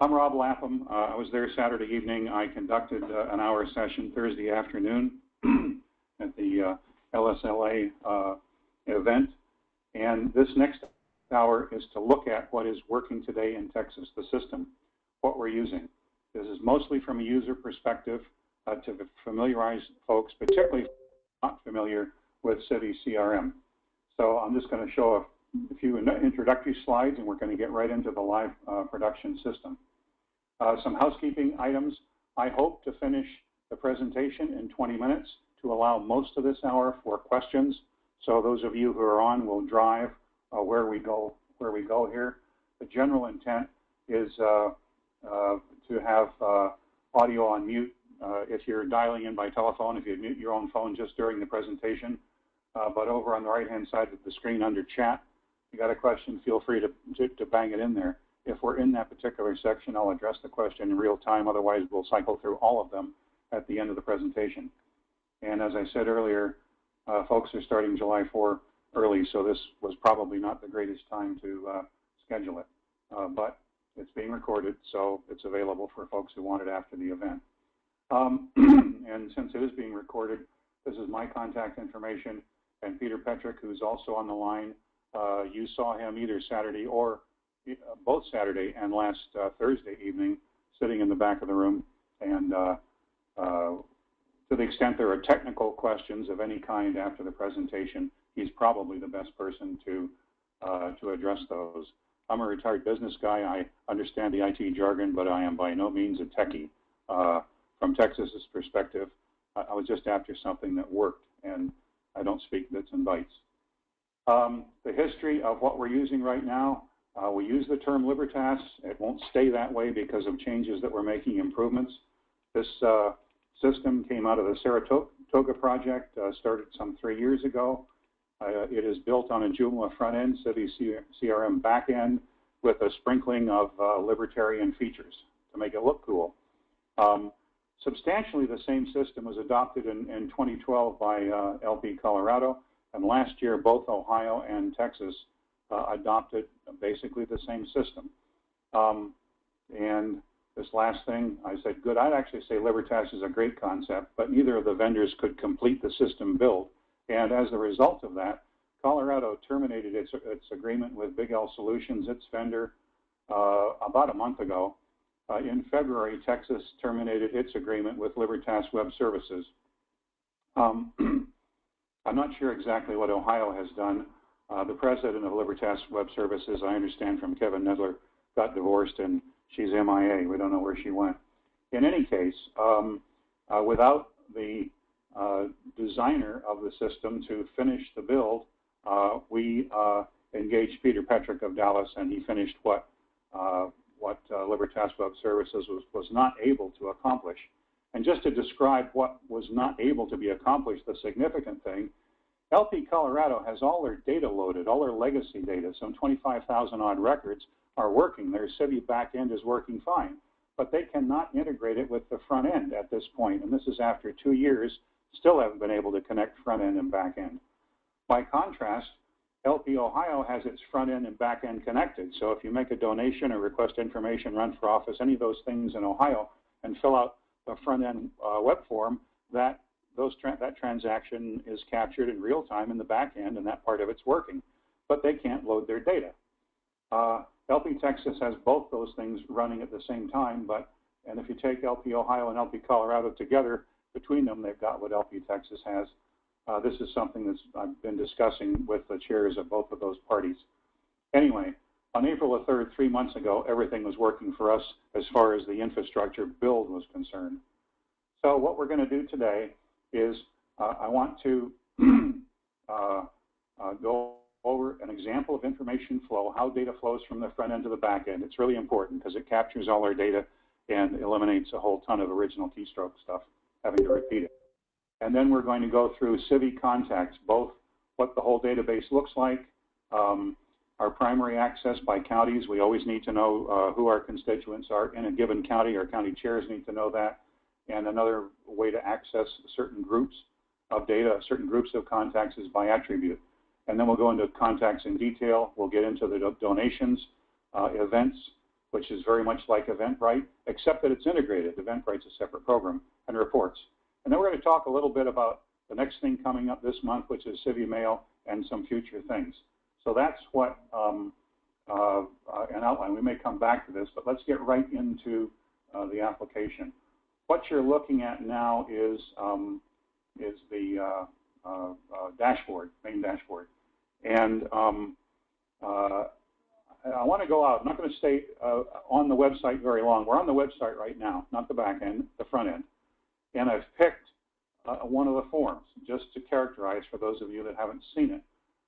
I'm Rob Lapham. Uh, I was there Saturday evening. I conducted uh, an hour session Thursday afternoon at the uh, LSLA uh, event. And this next hour is to look at what is working today in Texas, the system, what we're using. This is mostly from a user perspective uh, to familiarize folks, particularly not familiar with Civi CRM. So I'm just going to show a, a, few introductory slides, and we're going to get right into the live uh, production system. Uh, some housekeeping items. I hope to finish the presentation in 20 minutes to allow most of this hour for questions. So those of you who are on will drive uh, where we go where we go here. The general intent is uh, uh, to have uh, audio on mute uh, if you're dialing in by telephone, if you mute your own phone just during the presentation. but over on the right-hand side of the screen under chat, you got a question, feel free to, to, to bang it in there. If we're in that particular section, I'll address the question in real time. Otherwise, we'll cycle through all of them at the end of the presentation. And as I said earlier, uh, folks are starting July 4 early, so this was probably not the greatest time to uh, schedule it. Uh, but it's being recorded, so it's available for folks who want it after the event. Um, and since it is being recorded, this is my contact information. And Peter Petrick, who's also on the line, uh, you saw him either Saturday or both Saturday and last uh, Thursday evening sitting in the back of the room. And uh, uh, to the extent there are technical questions of any kind after the presentation, he's probably the best person to uh, to address those. I'm a retired business guy. I understand the IT jargon, but I am by no means a techie. Uh, from Texas's perspective, I was just after something that worked, and I don't speak bits and bytes. Um, the history of what we're using right now, uh, we use the term Libertas. It won't stay that way because of changes that we're making, improvements. This uh, system came out of the Saratoga project, uh, started some three years ago. Uh, it is built on a Joomla front end, Civi CRM back end, with a sprinkling of uh, libertarian features to make it look cool. Um, substantially the same system was adopted in, in 2012 by uh, LP Colorado, and last year both Ohio and Texas uh, adopted basically the same system. Um, and this last thing, I said, good. I'd actually say Libertas is a great concept, but neither of the vendors could complete the system build. And as a result of that, Colorado terminated its, its agreement with Big L Solutions, its vendor, uh, about a month ago. Uh, in February, Texas terminated its agreement with Libertas Web Services. Um, I'm not sure exactly what Ohio has done. Uh, the president of Libertas Web Services, I understand from Kevin Nedler, got divorced and she's MIA. We don't know where she went. In any case, um, uh, without the uh, designer of the system to finish the build, uh, we uh, engaged Peter Petrick of Dallas, and he finished what uh, what Libertas Web Services was, was not able to accomplish. And just to describe what was not able to be accomplished, the significant thing, LP Colorado has all their data loaded, all their legacy data, some 25,000 odd records, are working. Their Civi backend is working fine, but they cannot integrate it with the front end at this point. And this is after two years, still haven't been able to connect front end and back end. By contrast, LP Ohio has its front end and back end connected. So if you make a donation or request information, run for office, any of those things in Ohio, and fill out the front end uh, web form, that those tra that transaction is captured in real time in the back end, and that part of it's working. But they can't load their data. Uh, LP Texas has both those things running at the same time, but and if you take LP Ohio and LP Colorado together, between them, they've got what LP Texas has. Uh, this is something that I've been discussing with the chairs of both of those parties. Anyway, on April the 3rd, three months ago, everything was working for us as far as the infrastructure build was concerned. So what we're going to do today is uh, I want to uh, uh, go over an example of information flow, how data flows from the front end to the back end. It's really important because it captures all our data and eliminates a whole ton of original keystroke stuff, having to repeat it. And then we're going to go through Civi contacts, both what the whole database looks like, um, our primary access by counties. We always need to know uh, who our constituents are in a given county. Our county chairs need to know that. And another way to access certain groups of data, certain groups of contacts is by attribute. And then we'll go into contacts in detail. We'll get into the do donations, uh, events, which is very much like Eventbrite, except that it's integrated. Eventbrite's a separate program and reports. And then we're going to talk a little bit about the next thing coming up this month, which is CiviMail and some future things. So that's what um, uh, uh, an outline. We may come back to this, but let's get right into uh, the application. What you're looking at now is um, is the uh, uh, uh, dashboard, main dashboard, and um, I want to go out. I'm not going to stay on the website very long. We're on the website right now, not the back end, the front end, and I've picked one of the forms just to characterize for those of you that haven't seen it.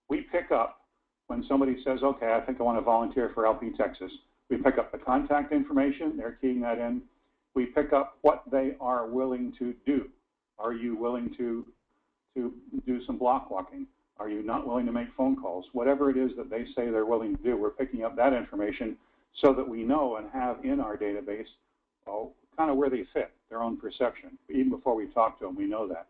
We pick up when somebody says, okay, I think I want to volunteer for LP Texas, we pick up the contact information, they're keying that in. We pick up what they are willing to do. Are you willing to, to do some block walking? Are you not willing to make phone calls? Whatever it is that they say they're willing to do, we're picking up that information so that we know and have in our database oh, kind of where they fit, their own perception. Even before we talk to them, we know that.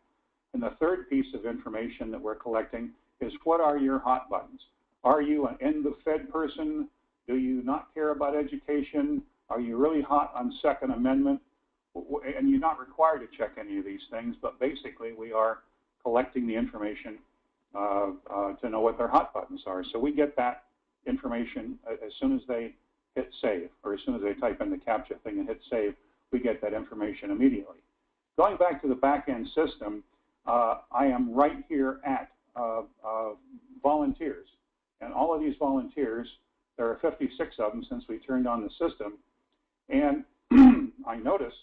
And the third piece of information that we're collecting is what are your hot buttons? Are you an end of Fed person? Do you not care about education? Are you really hot on Second Amendment? And you're not required to check any of these things, but basically we are collecting the information uh, uh, to know what their hot buttons are. So we get that information as soon as they hit save, or as soon as they type in the CAPTCHA thing and hit save, we get that information immediately. Going back to the back-end system, uh, I am right here at uh, uh, volunteers. And all of these volunteers, there are 56 of them since we turned on the system. And I notice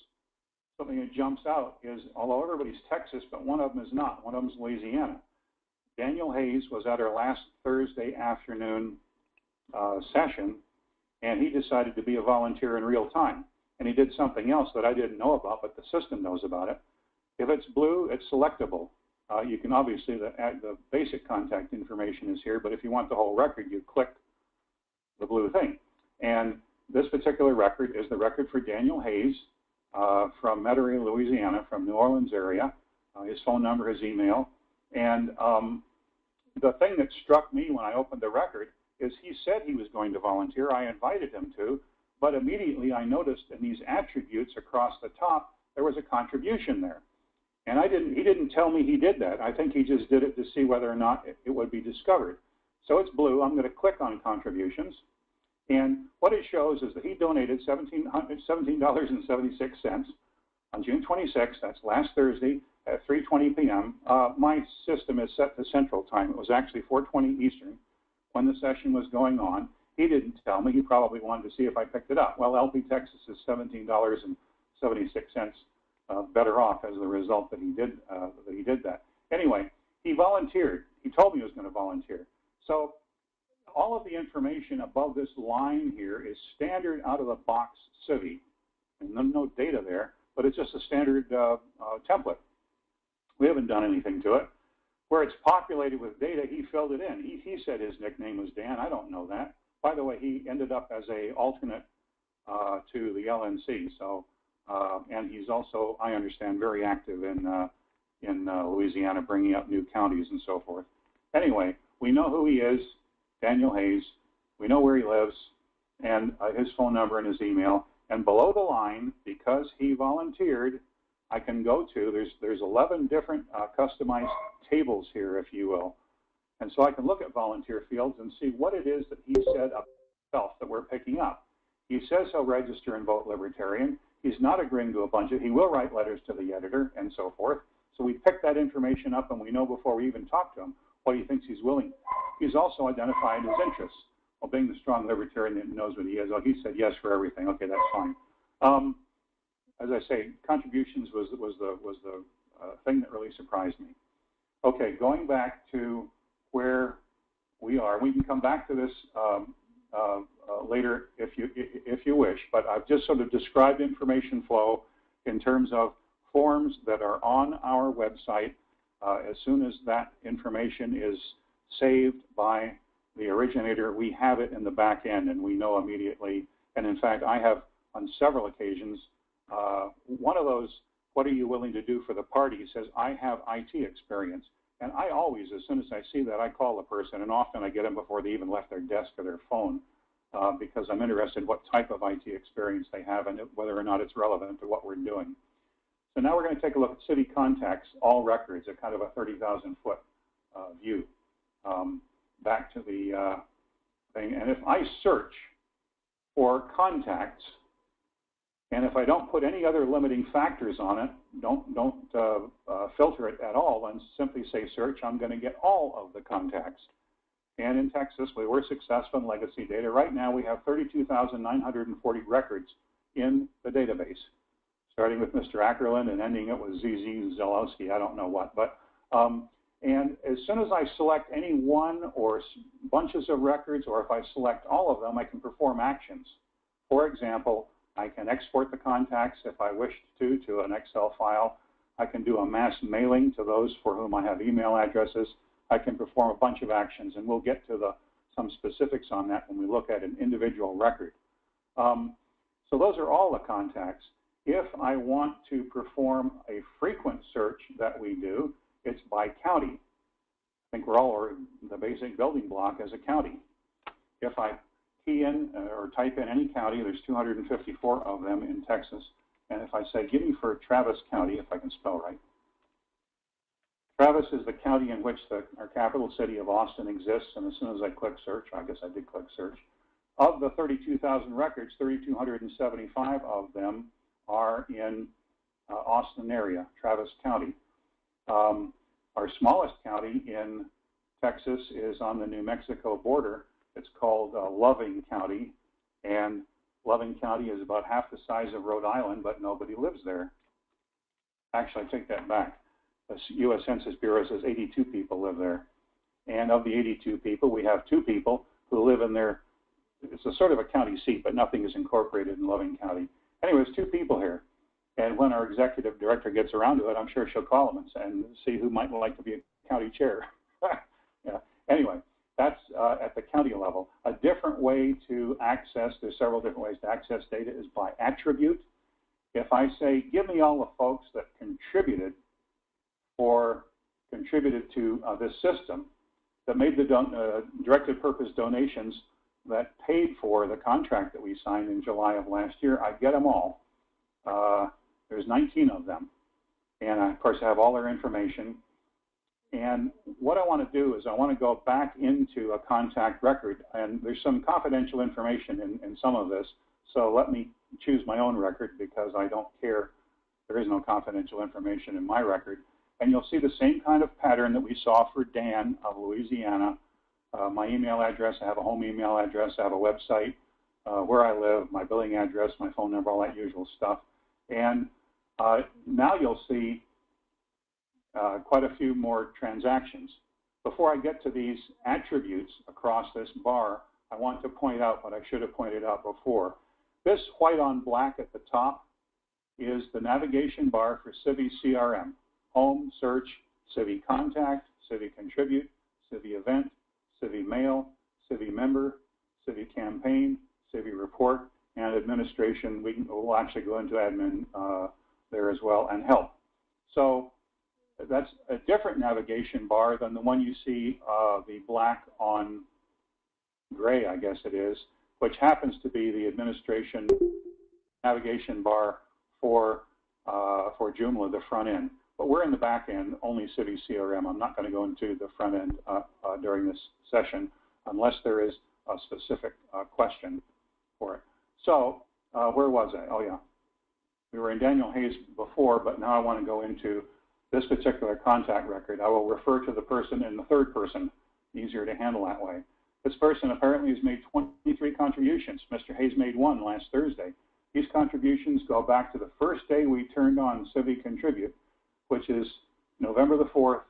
something that jumps out is, although everybody's Texas, but one of them is not. One of them is Louisiana. Daniel Hayes was at our last Thursday afternoon uh, session, and he decided to be a volunteer in real time. And he did something else that I didn't know about, but the system knows about it. If it's blue, it's selectable. Uh, you can obviously, the, the basic contact information is here, but if you want the whole record, you click the blue thing. And this particular record is the record for Daniel Hayes uh, from Metairie, Louisiana, from New Orleans area. Uh, his phone number, his email. And um, the thing that struck me when I opened the record is he said he was going to volunteer. I invited him to, but immediately I noticed in these attributes across the top, there was a contribution there. And I didn't, he didn't tell me he did that. I think he just did it to see whether or not it, it would be discovered. So it's blue. I'm going to click on contributions. And what it shows is that he donated $17.76 on June 26th. That's last Thursday at 3.20 p.m. Uh, my system is set to Central Time. It was actually 4.20 Eastern when the session was going on. He didn't tell me. He probably wanted to see if I picked it up. Well, LP Texas is $17.76 uh, better off as a result that he did uh, that he did that. Anyway, he volunteered. He told me he was going to volunteer. So all of the information above this line here is standard out of the box Civi. and no, no data there, but it's just a standard uh, uh, template. We haven't done anything to it. Where it's populated with data, he filled it in. He, he said his nickname was Dan. I don't know that. By the way, he ended up as a alternate uh, to the LNC. So uh, and he's also, I understand, very active in uh, in uh, Louisiana, bringing up new counties and so forth. Anyway, we know who he is, Daniel Hayes. We know where he lives, and uh, his phone number and his email. And below the line, because he volunteered, I can go to. There's there's 11 different uh, customized tables here, if you will, and so I can look at volunteer fields and see what it is that he said of himself that we're picking up. He says he'll register and vote Libertarian. He's not agreeing to a bunch of, he will write letters to the editor and so forth. So we pick that information up and we know before we even talk to him what he thinks he's willing. He's also identified his interests. Well, being the strong libertarian that knows what he is, oh, he said yes for everything. Okay, that's fine. Um, as I say, contributions was was the was the uh, thing that really surprised me. Okay, going back to where we are, we can come back to this um, uh, uh, later if you if you wish. But I've just sort of described information flow in terms of forms that are on our website. Uh, as soon as that information is saved by the originator, we have it in the back end and we know immediately. And in fact, I have on several occasions, uh, one of those, what are you willing to do for the party, says, I have IT experience. And I always, as soon as I see that, I call the person, and often I get them before they even left their desk or their phone. uh, because I'm interested in what type of IT experience they have and whether or not it's relevant to what we're doing. So now we're going to take a look at Civi contacts, all records, at kind of a 30,000 foot uh, view. Um, back to the uh, thing, and if I search for contacts, and if I don't put any other limiting factors on it, don't, don't uh, uh, filter it at all and simply say search, I'm going to get all of the contacts. And in Texas, we were successful in legacy data. Right now, we have 32,940 records in the database, starting with Mr. Ackerland and ending it with ZZ Zelowski, I don't know what. But um, And as soon as I select any one or bunches of records, or if I select all of them, I can perform actions. For example, I can export the contacts if I wished to to an Excel file. I can do a mass mailing to those for whom I have email addresses. I can perform a bunch of actions, and we'll get to the, some specifics on that when we look at an individual record. Um, so those are all the contacts. If I want to perform a frequent search that we do, it's by county. I think we're all the basic building block as a county. If I key in uh, or type in any county, there's 254 of them in Texas, and if I say, give me for Travis County, if I can spell right, Travis is the county in which the, our capital city of Austin exists, and as soon as I click search, I guess I did click search, of the 32,000 records, 3,275 of them are in uh, Austin area, Travis County. Um, our smallest county in Texas is on the New Mexico border. It's called uh, Loving County, and Loving County is about half the size of Rhode Island, but nobody lives there. Actually, I take that back the U.S. Census Bureau says 82 people live there. And of the 82 people, we have two people who live in their, it's a sort of a county seat, but nothing is incorporated in Loving County. Anyways, two people here. And when our executive director gets around to it, I'm sure she'll call them and, see who might like to be a county chair. yeah. Anyway, that's uh, at the county level. A different way to access, there's several different ways to access data, is by attribute. If I say, give me all the folks that contributed or contributed to uh, this system that made the uh, directed purpose donations that paid for the contract that we signed in July of last year. I get them all. Uh, there's 19 of them. And I, of course, I have all their information. And what I want to do is I want to go back into a contact record. And there's some confidential information in, in some of this. So let me choose my own record because I don't care. There is no confidential information in my record. And you'll see the same kind of pattern that we saw for Dan of Louisiana. Uh, my email address, I have a home email address, I have a website, uh, where I live, my billing address, my phone number, all that usual stuff. And uh, now you'll see uh, quite a few more transactions. Before I get to these attributes across this bar, I want to point out what I should have pointed out before. This white on black at the top is the navigation bar for Civi CRM home, search, Civi contact, Civi contribute, Civi event, Civi mail, Civi member, Civi campaign, Civi report, and administration. We can, we'll actually go into admin uh, there as well and help. So that's a different navigation bar than the one you see uh, the black on gray, I guess it is, which happens to be the administration navigation bar for uh, for Joomla, the front end. But we're in the back end, only Civi CRM. I'm not going to go into the front end uh, uh, during this session unless there is a specific uh, question for it. So uh, where was I? Oh, yeah. We were in Daniel Hayes before, but now I want to go into this particular contact record. I will refer to the person in the third person, easier to handle that way. This person apparently has made 23 contributions. Mr. Hayes made one last Thursday. These contributions go back to the first day we turned on Civi Contribute, which is November the 4th,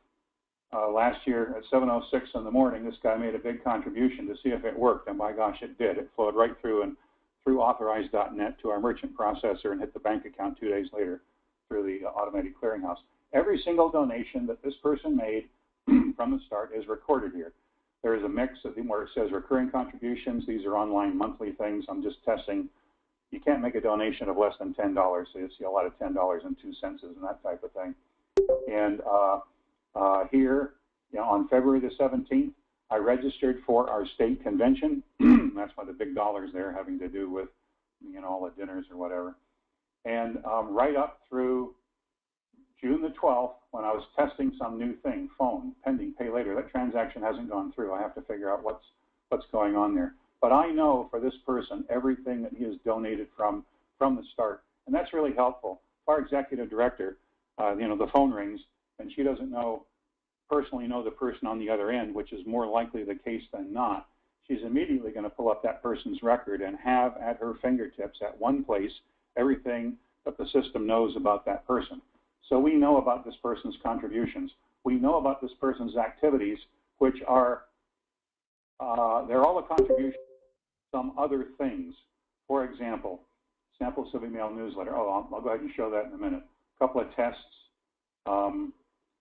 uh, last year at 7.06 in the morning, this guy made a big contribution to see if it worked, and by gosh, it did. It flowed right through and through authorize.net to our merchant processor and hit the bank account two days later through the uh, automated clearinghouse. Every single donation that this person made from the start is recorded here. There is a mix of where it says recurring contributions. These are online monthly things. I'm just testing. You can't make a donation of less than $10, so you see a lot of $10 and two cents and that type of thing. And uh, uh, here, you know, on February the 17th, I registered for our state convention. that's why the big dollars there having to do with, you know, all the dinners or whatever. And um, right up through June the 12th, when I was testing some new thing, phone, pending pay later, that transaction hasn't gone through. I have to figure out what's what's going on there. But I know for this person everything that he has donated from from the start, and that's really helpful. Our executive director, uh, you know, the phone rings, and she doesn't know personally know the person on the other end, which is more likely the case than not. She's immediately going to pull up that person's record and have at her fingertips at one place everything that the system knows about that person. So we know about this person's contributions. We know about this person's activities, which are, uh, they're all a contribution some other things. For example, sample of email newsletter. Oh, I'll, I'll, go ahead and show that in a minute. Couple of tests. Um,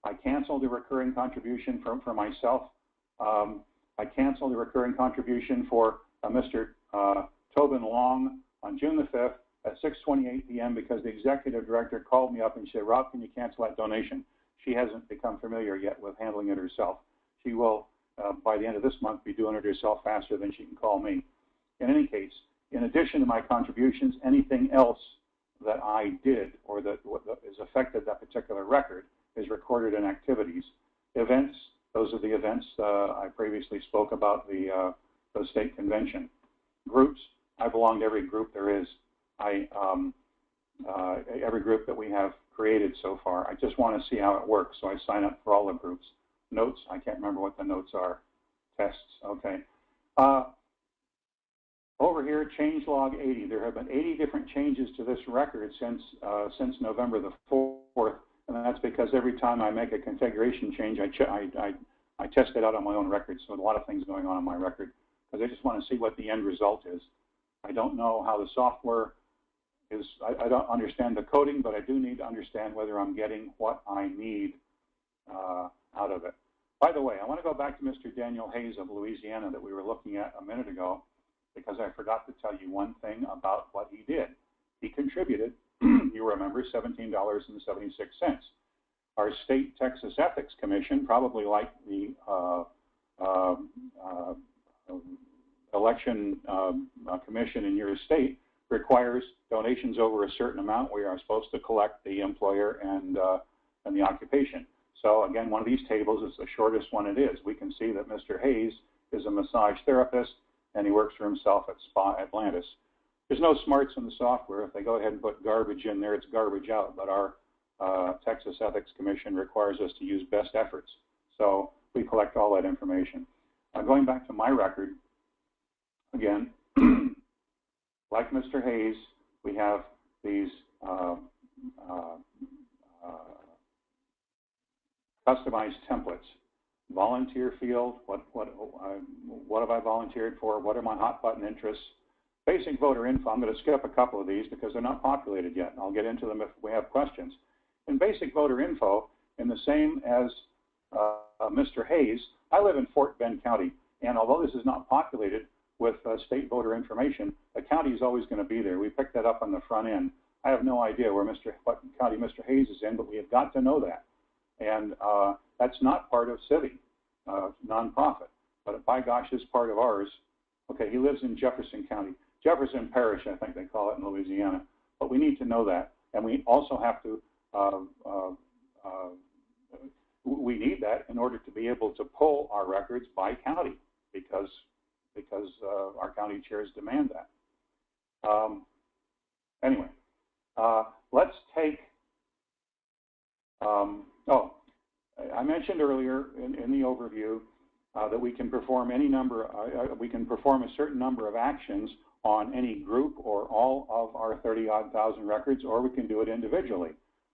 I canceled the recurring contribution for, for myself. Um, I canceled the recurring contribution for uh, Mr. Uh, Tobin Long on June the 5th at 6.28 p.m. because the executive director called me up and said, Rob, can you cancel that donation? She hasn't become familiar yet with handling it herself. She will, uh, by the end of this month, be doing it herself faster than she can call me. In any case, in addition to my contributions, anything else that I did or that, that is affected that particular record is recorded in activities. Events, those are the events uh, I previously spoke about, the, uh, the state convention. Groups, I belong to every group there is. I, um, uh, every group that we have created so far. I just want to see how it works, so I sign up for all the groups. Notes, I can't remember what the notes are. Tests, okay. Uh, over here, change log 80. There have been 80 different changes to this record since uh, since November the 4th, and that's because every time I make a configuration change, I, I, I, I test it out on my own record. So a lot of things going on on my record because I just want to see what the end result is. I don't know how the software is. I, I don't understand the coding, but I do need to understand whether I'm getting what I need uh, out of it. By the way, I want to go back to Mr. Daniel Hayes of Louisiana that we were looking at a minute ago because I forgot to tell you one thing about what he did. He contributed, you remember, $17.76. Our state Texas Ethics Commission, probably like the uh, uh, uh, election uh, commission in your state, requires donations over a certain amount. We are supposed to collect the employer and, uh, and the occupation. So again, one of these tables is the shortest one it is. We can see that Mr. Hayes is a massage therapist and he works for himself at Spa Atlantis. There's no smarts in the software. If they go ahead and put garbage in there, it's garbage out. But our uh, Texas Ethics Commission requires us to use best efforts. So we collect all that information. Uh, going back to my record, again, like Mr. Hayes, we have these uh, uh, uh customized templates volunteer field, what, what, uh, what have I volunteered for, what are my hot button interests, basic voter info. I'm going to skip a couple of these because they're not populated yet. I'll get into them if we have questions. In basic voter info, in the same as uh, uh, Mr. Hayes, I live in Fort Bend County, and although this is not populated with uh, state voter information, the county is always going to be there. We picked that up on the front end. I have no idea where Mr. what county Mr. Hayes is in, but we have got to know that. And uh, that's not part of Civi, uh, nonprofit. But by gosh, it's part of ours. Okay, he lives in Jefferson County. Jefferson Parish, I think they call it in Louisiana. But we need to know that. And we also have to, uh, uh, uh we need that in order to be able to pull our records by county because, because uh, our county chairs demand that. Um, anyway, let's take um, oh, I mentioned earlier in, in the overview uh, that we can perform any number, uh, uh we can perform a certain number of actions on any group or all of our 30 odd thousand records, or we can do it individually.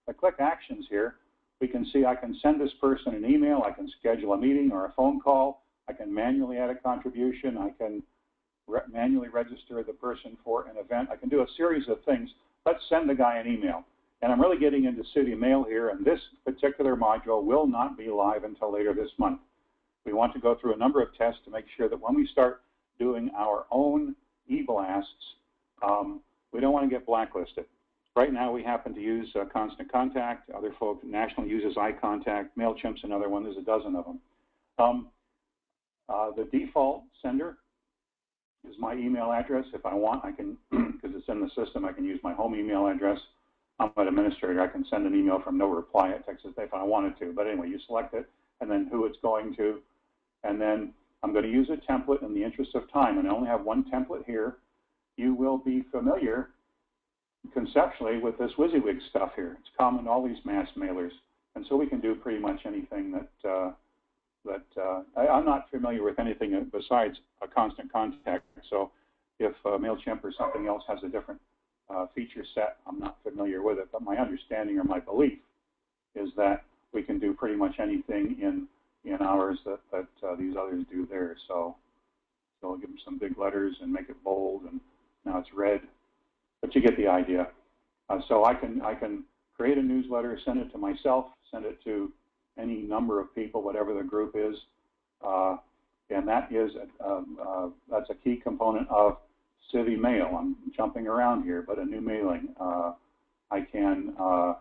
I click actions here. We can see I can send this person an email, I can schedule a meeting or a phone call, I can manually add a contribution, I can re manually register the person for an event. I can do a series of things. Let's send the guy an email. And I'm really getting into Civi Mail here, and this particular module will not be live until later this month. We want to go through a number of tests to make sure that when we start doing our own e-blasts, um, we don't want to get blacklisted. Right now, we happen to use uh, Constant Contact. Other folks, National uses iContact. MailChimp's another one. There's a dozen of them. Um, uh, the default sender is my email address. If I want, I can, because it's in the system, I can use my home email address. I'm an administrator. I can send an email from no reply at Texas if I wanted to. But anyway, you select it and then who it's going to. And then I'm going to use a template in the interest of time. And I only have one template here. You will be familiar conceptually with this WYSIWYG stuff here. It's common all these mass mailers. And so we can do pretty much anything that, uh, that uh, I, am not familiar with anything besides a constant contact. So if uh, MailChimp or something else has a different uh, feature set, I'm not familiar with it. But my understanding or my belief is that we can do pretty much anything in in ours that, that uh, these others do there. So, so I'll give them some big letters and make it bold, and now it's red. But you get the idea. Uh, so I can I can create a newsletter, send it to myself, send it to any number of people, whatever the group is, uh, and that is a, um, uh, that's a key component of Civi Mail. I'm jumping around here, but a new mailing. Uh, I can. Uh,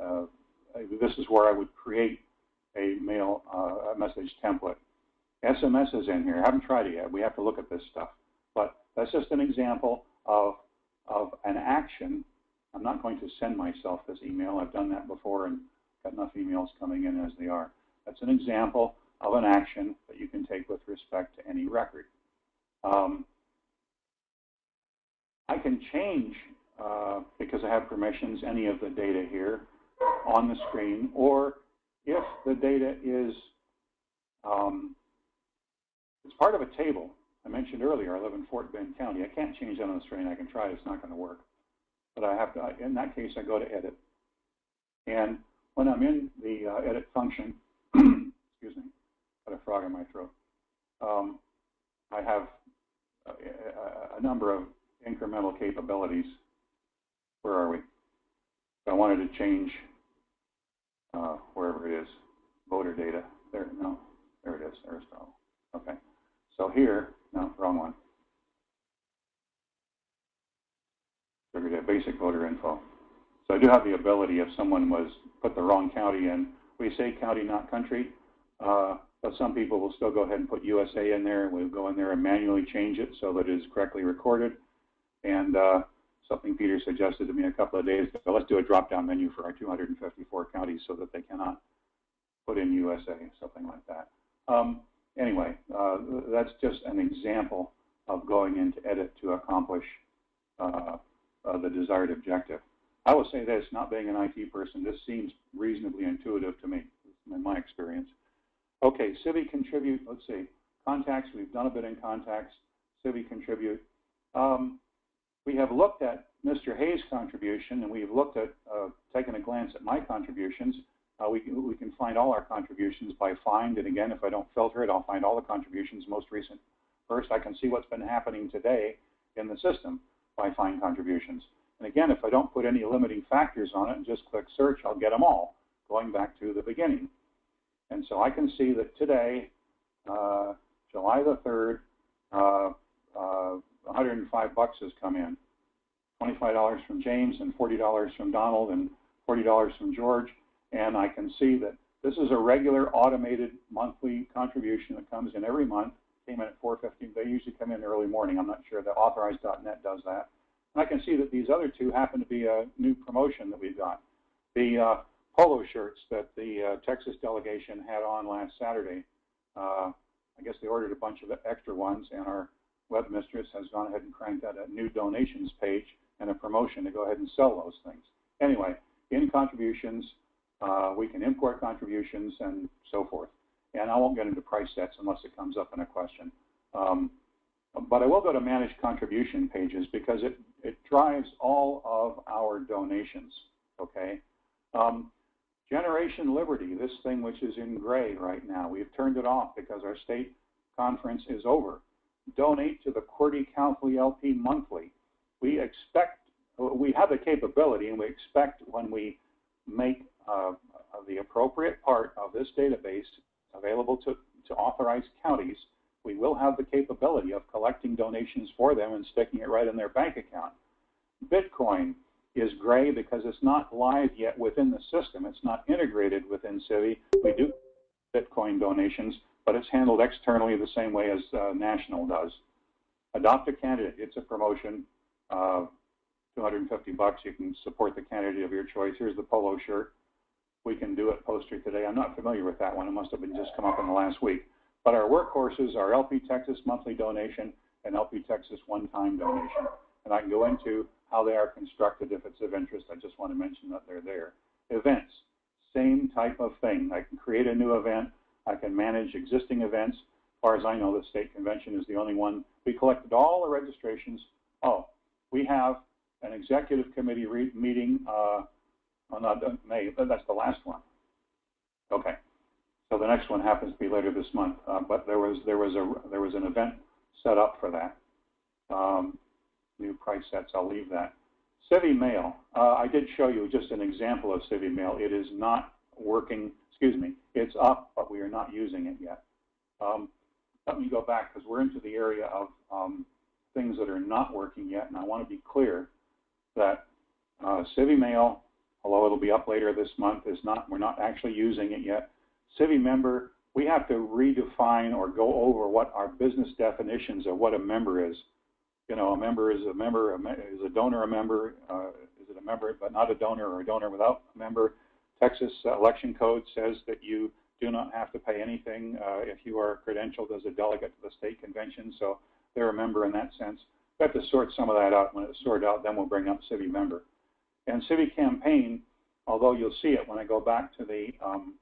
uh, this is where I would create a mail uh, a message template. SMS is in here. I haven't tried it yet. We have to look at this stuff. But that's just an example of, of an action. I'm not going to send myself this email. I've done that before and got enough emails coming in as they are. That's an example of an action that you can take with respect to any record. Um, I can change, uh, because I have permissions, any of the data here on the screen, or if the data is um, it's part of a table. I mentioned earlier, I live in Fort Bend County. I can't change that on the screen. I can try. It's not going to work. But I have to. In that case, I go to Edit, and when I'm in the uh, Edit function, excuse me, got a frog in my throat. Um, I have a, a, a number of incremental capabilities. Where are we? I wanted to change uh, wherever it is, voter data. There, no, there it is, Aristotle. Okay, so here, no, wrong one. Basic voter info. So I do have the ability if someone was put the wrong county in, we say county, not country, uh, but some people will still go ahead and put USA in there. We'll go in there and manually change it so that it is correctly recorded. And uh, something Peter suggested to me a couple of days ago. Let's do a drop-down menu for our 254 counties so that they cannot put in USA, something like that. Um, anyway, uh, that's just an example of going into edit to accomplish uh, uh, the desired objective. I will say this, not being an IT person, this seems reasonably intuitive to me, in my experience. Okay, Civi contribute, let's see, contacts, we've done a bit in contacts, Civi contribute. Um, we have looked at Mr. Hayes' contribution, and we've looked at, uh, taken a glance at my contributions. Uh, we, can, we can find all our contributions by find, and again, if I don't filter it, I'll find all the contributions most recent. First, I can see what's been happening today in the system by find contributions. And again, if I don't put any limiting factors on it and just click search, I'll get them all, going back to the beginning. And so I can see that today, uh, July the 3rd, uh, uh 105 bucks has come in. $25 from James and $40 from Donald and $40 from George. And I can see that this is a regular automated monthly contribution that comes in every month. Came in at 415. They usually come in early morning. I'm not sure that authorized.net does that. And I can see that these other two happen to be a new promotion that we've got. The uh, polo shirts that the uh, Texas delegation had on last Saturday. Uh, I guess they ordered a bunch of extra ones, and our webmistress has gone ahead and cranked out a new donations page and a promotion to go ahead and sell those things. Anyway, in contributions, uh, we can import contributions and so forth. And I won't get into price sets unless it comes up in a question. Um, but I will go to manage contribution pages because it, it drives all of our donations, okay? Um, Generation Liberty, this thing which is in gray right now, we've turned it off because our state conference is over donate to the QWERTY County LP monthly. We expect, we have the capability and we expect when we make uh, the appropriate part of this database available to, to authorized counties, we will have the capability of collecting donations for them and sticking it right in their bank account. Bitcoin is gray because it's not live yet within the system. It's not integrated within Civi. We do Bitcoin donations, but it's handled externally the same way as uh, National does. adopt a candidate. It's a promotion. Uh, 250 bucks. You can support the candidate of your choice. Here's the polo shirt. We can do it poster today. I'm not familiar with that one. It must have been just come up in the last week. But our workhorses are LP Texas monthly donation and LP Texas one-time donation. And I can go into how they are constructed if it's of interest. I just want to mention that they're there. Events, same type of thing. I can create a new event. I can manage existing events. As far as I know, the state convention is the only one. We collected all the registrations. Oh, we have an executive committee meeting uh, on uh, May. That's the last one. Okay. So the next one happens to be later this month. Uh, but there was there was a there was an event set up for that. Um, new price sets. I'll leave that. Civi Mail. Uh, I did show you just an example of Civi Mail. It is not working. Excuse me. It's up, but we are not using it yet. Um, let me go back because we're into the area of um, things that are not working yet, and I want to be clear that uh, Civi Mail, although it'll be up later this month, is not. We're not actually using it yet. Civi Member, we have to redefine or go over what our business definitions of what a member is. You know, a member is a member, is a donor a member, uh, is it a member but not a donor or a donor without a member? Texas election code says that you do not have to pay anything uh, if you are credentialed as a delegate to the state convention, so they're a member in that sense. We have to sort some of that out. When it's sorted out, then we'll bring up Civi member. And Civi campaign, although you'll see it when I go back to the um,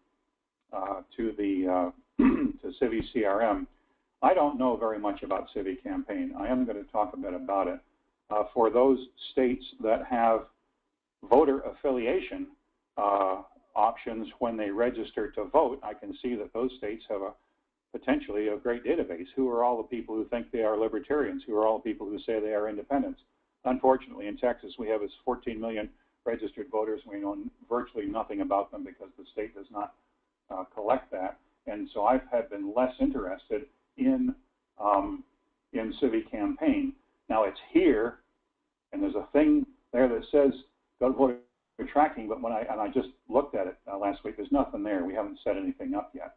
uh, to the uh, to Civi CRM, I don't know very much about Civi campaign. I am going to talk a bit about it. Uh, for those states that have voter affiliation uh, options when they register to vote, I can see that those states have a potentially a great database. Who are all the people who think they are libertarians? Who are all the people who say they are independents? Unfortunately, in Texas, we have 14 million registered voters. We know virtually nothing about them because the state does not uh, collect that. And so I have had been less interested in um, in Civi campaign. Now it's here, and there's a thing there that says go to voter tracking. But when I and I just looked at it uh, last week, there's nothing there. We haven't set anything up yet.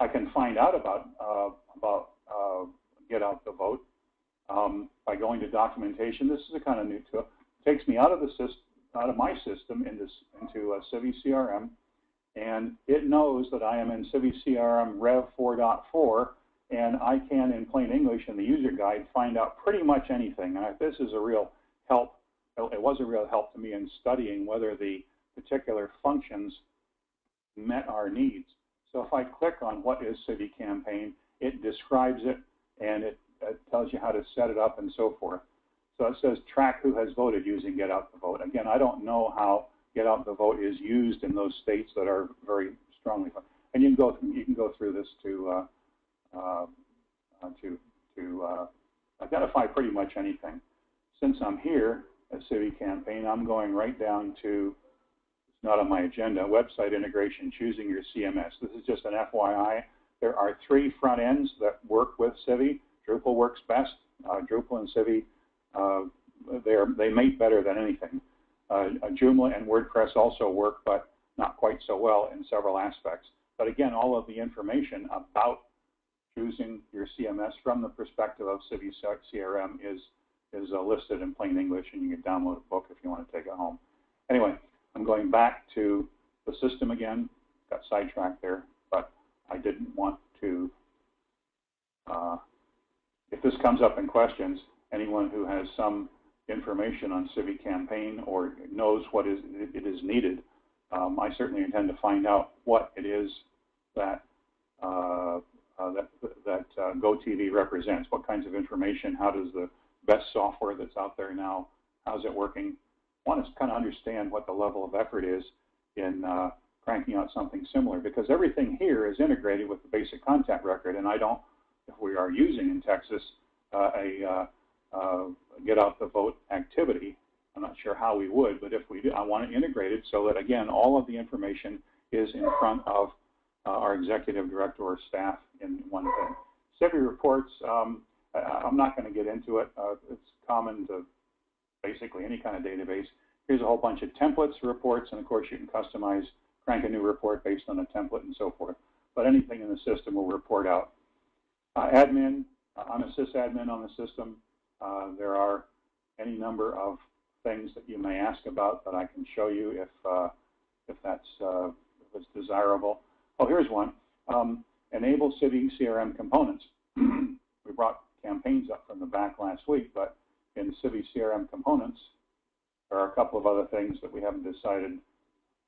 I can find out about uh, about uh, get out the vote um, by going to documentation. This is a kind of new tool. It takes me out of the system, out of my system into into uh, Civi CRM, and it knows that I am in Civi CRM Rev 4.4, and I can, in plain English, in the user guide, find out pretty much anything. And this is a real help. It was a real help to me in studying whether the particular functions met our needs. So if I click on what is Civi Campaign, it describes it and it, it, tells you how to set it up and so forth. So it says track who has voted using Get Out the Vote. Again, I don't know how Get Out the Vote is used in those states that are very strongly. And you can go you can go through this to uh, uh, to to uh, identify pretty much anything. Since I'm here at Civi Campaign, I'm going right down to it's not on my agenda. Website integration, choosing your CMS. This is just an FYI. There are three front ends that work with Civi. Drupal works best. Uh, Drupal and Civi, uh, they mate better than anything. Uh, Joomla and WordPress also work, but not quite so well in several aspects. But again, all of the information about choosing your CMS from the perspective of Civi CRM is is uh, listed in plain English, and you can download a book if you want to take it home. Anyway, I'm going back to the system again. Got sidetracked there, but I didn't want to. Uh, if this comes up in questions, anyone who has some information on Civi campaign or knows what is it is needed, um, I certainly intend to find out what it is that uh, uh, that that uh, GoTV represents. What kinds of information? How does the best software that's out there now? How's it working? I want to kind of understand what the level of effort is in uh, cranking out something similar because everything here is integrated with the basic contact record and I don't, if we are using in Texas uh, a uh, uh get out the vote activity, I'm not sure how we would, but if we do, I want it so that again, all of the information is in front of uh, our executive director or staff in one thing. Civi reports, um, I, am not going to get into it. Uh, it's common to basically any kind of database. Here's a whole bunch of templates, reports, and of course you can customize, crank a new report based on a template and so forth. But anything in the system will report out. Uh, admin, uh, I'm a sysadmin on the system. Uh, there are any number of things that you may ask about that I can show you if, uh, if that's if it's desirable. Oh, here's one. Um, enable Civi CRM components. we brought campaigns up from the back last week, but in Civi CRM components, there are a couple of other things that we haven't decided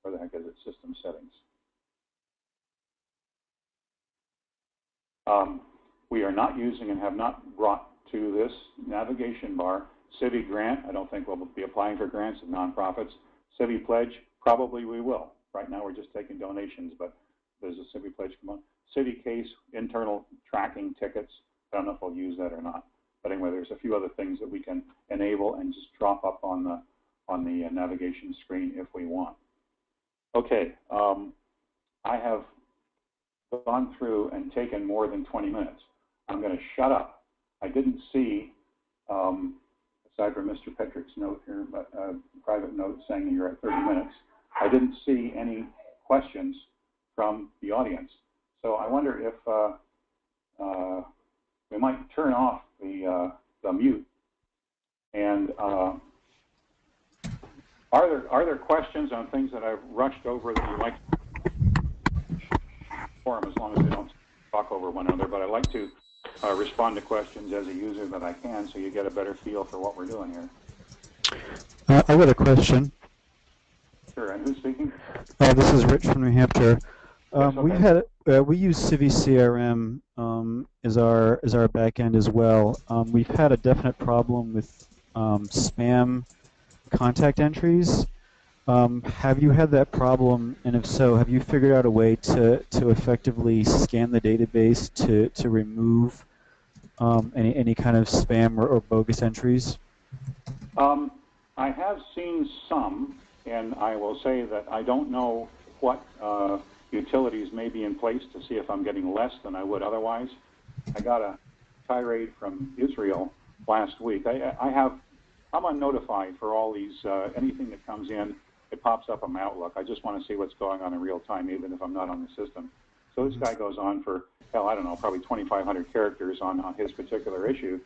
where the heck is it, system settings. Um, we are not using and have not brought to this navigation bar Civi grant. I don't think we'll be applying for grants of nonprofits. Civi pledge, probably we will. Right now we're just taking donations, but there's a Civi pledge component. Civi case, internal tracking tickets. I don't know if I'll use that or not. But anyway, there's a few other things that we can enable and just drop up on the on the uh, navigation screen if we want. Okay, um, I have gone through and taken more than 20 minutes. I'm going to shut up. I didn't see, um, aside from Mr. Petrick's note here, but uh, private note saying that you're at 30 minutes, I didn't see any questions from the audience. So I wonder if uh, uh, we might turn off the, uh, the mute. And uh, are there are there questions on things that I've rushed over that you like forum as long as they don't talk over one another? But I like to uh, respond to questions as a user that I can, so you get a better feel for what we're doing here. Uh, I got a question. Sure. And who's speaking? Uh, this is Rich from New Hampshire. Um, okay. We've had uh, we use Civi CRM um, as our as our backend as well. Um, we've had a definite problem with um, spam contact entries. Um, have you had that problem, and if so, have you figured out a way to, to effectively scan the database to, to remove um, any, any kind of spam or, or bogus entries? Um, I have seen some, and I will say that I don't know what uh, utilities may be in place to see if I'm getting less than I would otherwise. I got a tirade from Israel last week. I, I have, I'm unnotified for all these, uh, anything that comes in, it pops up on my Outlook. I just want to see what's going on in real time, even if I'm not on the system. So this guy goes on for, hell, I don't know, probably 2,500 characters on, on his particular issue.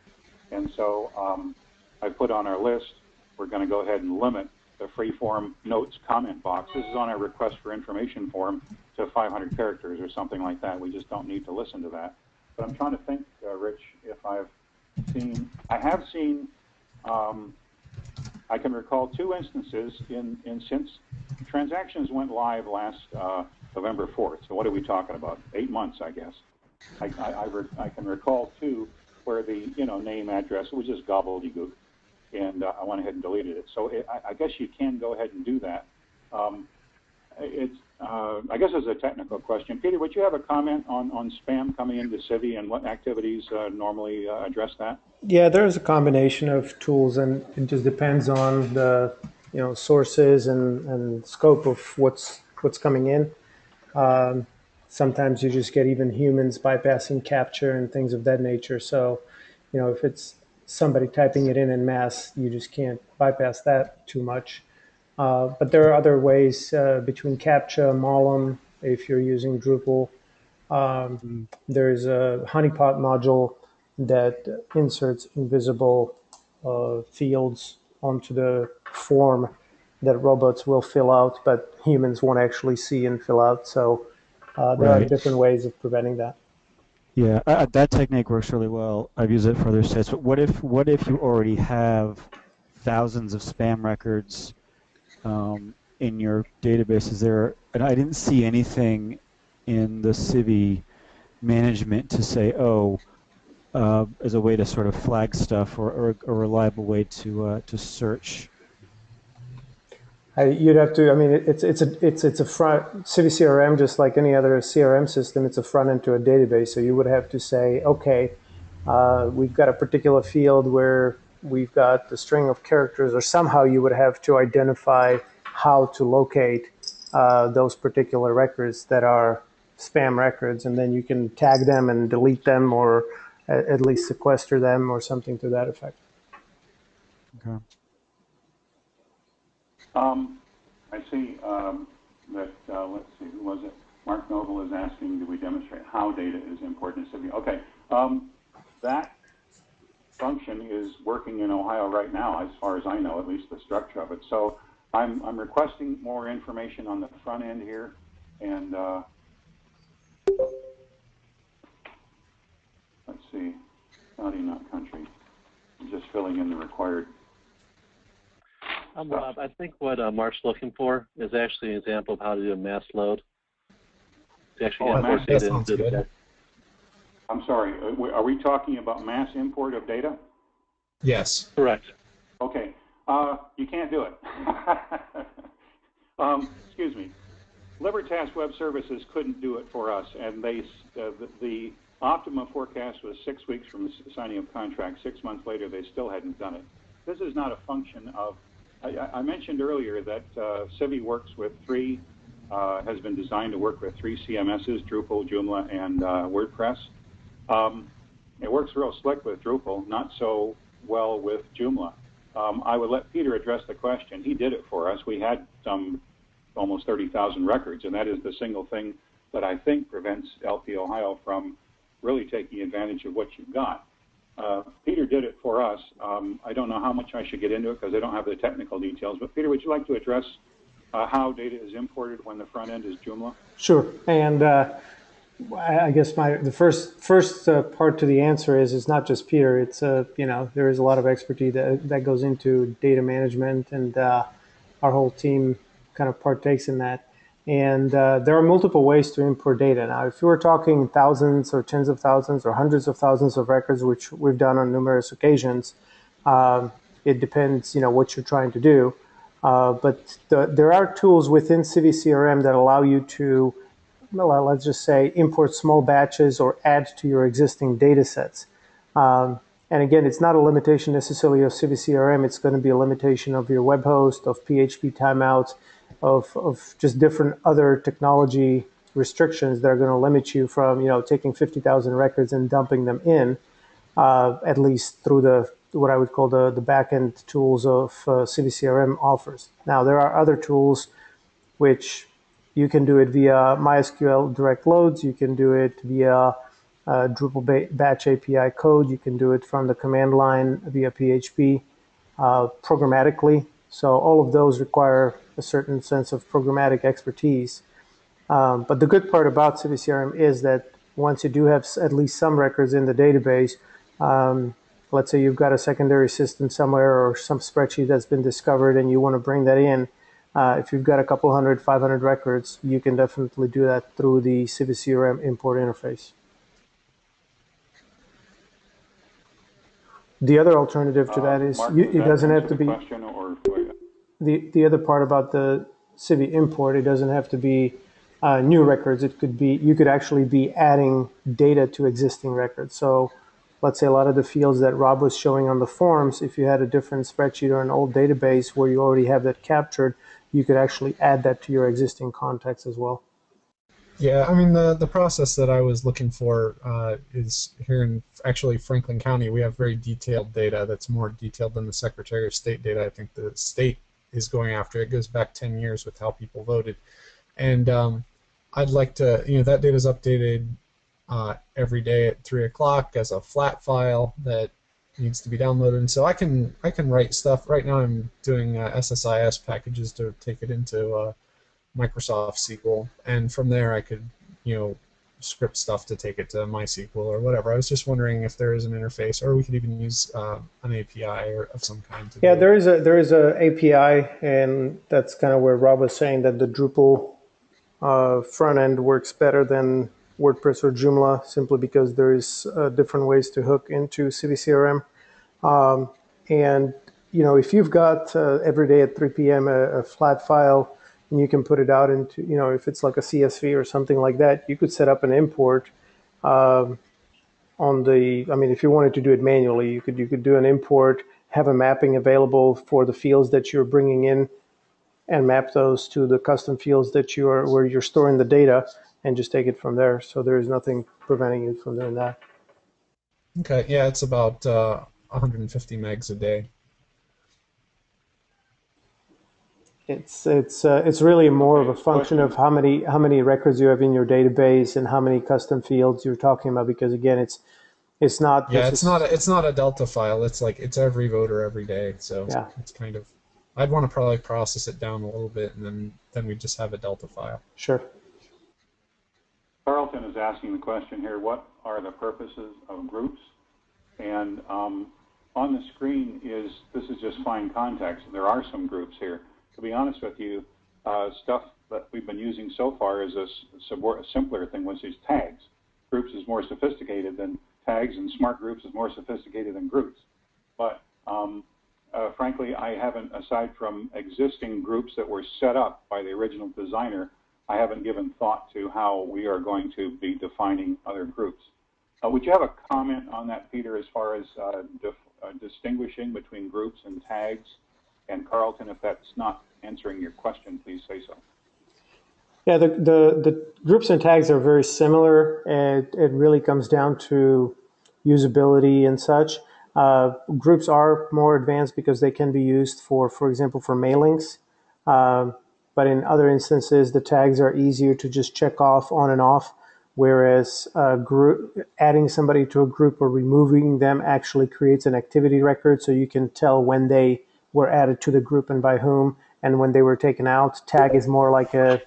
And so um, I put on our list, we're going to go ahead and limit the freeform notes comment box. This is on our request for information form to 500 characters or something like that. We just don't need to listen to that. But I'm trying to think, uh, Rich, if I've seen, I have seen, um, I can recall two instances in, in since transactions went live last uh, November 4th. So what are we talking about? Eight months, I guess. I, I, I, I can recall two where the you know name address was just gobbledygook, and uh, I went ahead and deleted it. So it, I, I guess you can go ahead and do that. Um, it's uh, I guess it's a technical question. Peter, would you have a comment on, on spam coming into Civi and what activities uh, normally uh, address that? Yeah, there's a combination of tools, and it just depends on the you know sources and, and scope of what's what's coming in. Um, sometimes you just get even humans bypassing CAPTCHA and things of that nature. So, you know, if it's somebody typing it in in mass, you just can't bypass that too much. Uh, but there are other ways uh, between CAPTCHA, Mollom, if you're using Drupal. Um, there's a honeypot module that inserts invisible uh, fields onto the form that robots will fill out, but humans won't actually see and fill out. So uh, there Right. are different ways of preventing that. Yeah, uh, that technique works really well. I've used it for other sites. But what if what if you already have thousands of spam records um, in your database? Is there? And I didn't see anything in the Civi management to say, oh, uh, as a way to sort of flag stuff or, or a reliable way to uh, to search. I, you'd have to. I mean, it's it's a it's it's a front Civi CRM just like any other CRM system. It's a front end to a database. So you would have to say, okay, uh, we've got a particular field where we've got the string of characters, or somehow you would have to identify how to locate uh, those particular records that are spam records, and then you can tag them and delete them, or at least sequester them, or something to that effect. Okay. Um, I see um, that, uh, let's see, who was it? Mark Noble is asking, do we demonstrate how data is important to Civi? Okay, um, that function is working in Ohio right now, as far as I know, at least the structure of it. So I'm, I'm requesting more information on the front end here, and uh, let's see, county, not country. I'm just filling in the required. Um, Rob, I think what uh, Mark's looking for is actually an example of how to do a mass load. To actually Oh, get mass- that sounds into the good. I'm sorry, uh, are we talking about mass import of data? Yes. Correct. Okay, uh, you can't do it. um, excuse me. Libertas Web Services couldn't do it for us, and they uh, the, the Optima forecast was six weeks from the signing of contract. Six months later, they still hadn't done it. This is not a function of. I, mentioned earlier that uh, Civi works with three, uh, has been designed to work with three CMSs: Drupal, Joomla, and uh, WordPress. Um, it works real slick with Drupal, not so well with Joomla. Um, I would let Peter address the question. He did it for us. We had some almost 30,000 records, and that is the single thing that I think prevents LP Ohio from really taking advantage of what you've got. Uh, Peter did it for us. Um, I don't know how much I should get into it because I don't have the technical details. But Peter, would you like to address uh, how data is imported when the front end is Joomla? Sure. And uh, I guess my the first first uh, part to the answer is it's not just Peter. It's uh, you know there is a lot of expertise that that goes into data management, and our whole team kind of partakes in that. And uh, there are multiple ways to import data. Now, if you were talking thousands or tens of thousands or hundreds of thousands of records, which we've done on numerous occasions, um, it depends, you know, what you're trying to do. Uh, but the, there are tools within CiviCRM that allow you to, well, let's just say, import small batches or add to your existing data sets. Um, and again, it's not a limitation necessarily of CiviCRM. It's going to be a limitation of your web host, of PHP timeouts, of, of just different other technology restrictions that are going to limit you from, you know, taking 50,000 records and dumping them in, uh, at least through the what I would call the, the backend tools of uh, CiviCRM offers. Now, there are other tools which you can do it via MySQL direct loads. You can do it via uh, Drupal ba- batch API code. You can do it from the command line via PHP uh, programmatically. So all of those require a certain sense of programmatic expertise. Um, but the good part about CiviCRM is that once you do have at least some records in the database, um, let's say you've got a secondary system somewhere or some spreadsheet that's been discovered and you want to bring that in, uh, if you've got a couple hundred, 500 records, you can definitely do that through the CiviCRM import interface. The other alternative to that Uh, is Mark, you, it doesn't have to be the the other part about the Civi import, it doesn't have to be uh, new records. It could be you could actually be adding data to existing records. So, let's say a lot of the fields that Rob was showing on the forms, if you had a different spreadsheet or an old database where you already have that captured, you could actually add that to your existing context as well. Yeah, I mean the the process that I was looking for uh, is here in actually Franklin County. We have very detailed data that's more detailed than the Secretary of State data. I think the state is going after. It goes back 10 years with how people voted, and um, I'd like to, you know, that data is updated uh, every day at three o'clock as a flat file that needs to be downloaded. And so I can I can write stuff. Right now I'm doing uh, SSIS packages to take it into uh, Microsoft SQL, and from there I could, you know, script stuff to take it to MySQL or whatever. I was just wondering if there is an interface, or we could even use uh, an API or of some kind. Yeah, there is a there is a API, and that's kind of where Rob was saying that the Drupal uh, front end works better than WordPress or Joomla, simply because there is uh, different ways to hook into CiviCRM. Um, and you know, if you've got uh, every day at 3 p.m. A, a flat file, and you can put it out into, you know, if it's like a CSV or something like that, you could set up an import. Um, on the i mean if you wanted to do it manually you could you could do an import have a mapping available for the fields that you're bringing in and map those to the custom fields that you are where you're storing the data and just take it from there so there is nothing preventing you from doing that Okay, yeah, it's about uh, 150 megs a day. It's it's uh, it's really more of a function of how many how many records you have in your database and how many custom fields you're talking about because again it's It's not. Yeah, it's not a, it's not a Delta file. It's like it's every voter every day. So Yeah. it's kind of. I'd want to probably process it down a little bit, and then then we just have a Delta file. Sure. Carlton is asking the question here, what are the purposes of groups? And um, on the screen is, this is just fine context, there are some groups here. To be honest with you, uh, stuff that we've been using so far is a, simpler thing, which is tags. Groups is more sophisticated than tags, and smart groups is more sophisticated than groups. But um, uh, frankly, I haven't, aside from existing groups that were set up by the original designer, I haven't given thought to how we are going to be defining other groups. Uh, would you have a comment on that, Peter, as far as uh, uh, distinguishing between groups and tags? And Carlton, if that's not answering your question, please say so. Yeah, the, the, the groups and tags are very similar. It, it really comes down to usability and such. Uh, groups are more advanced because they can be used for, for example, for mailings. Um, but in other instances, the tags are easier to just check off on and off, whereas uh, group, adding somebody to a group or removing them actually creates an activity record so you can tell when they were added to the group and by whom and when they were taken out. Tag is more like a,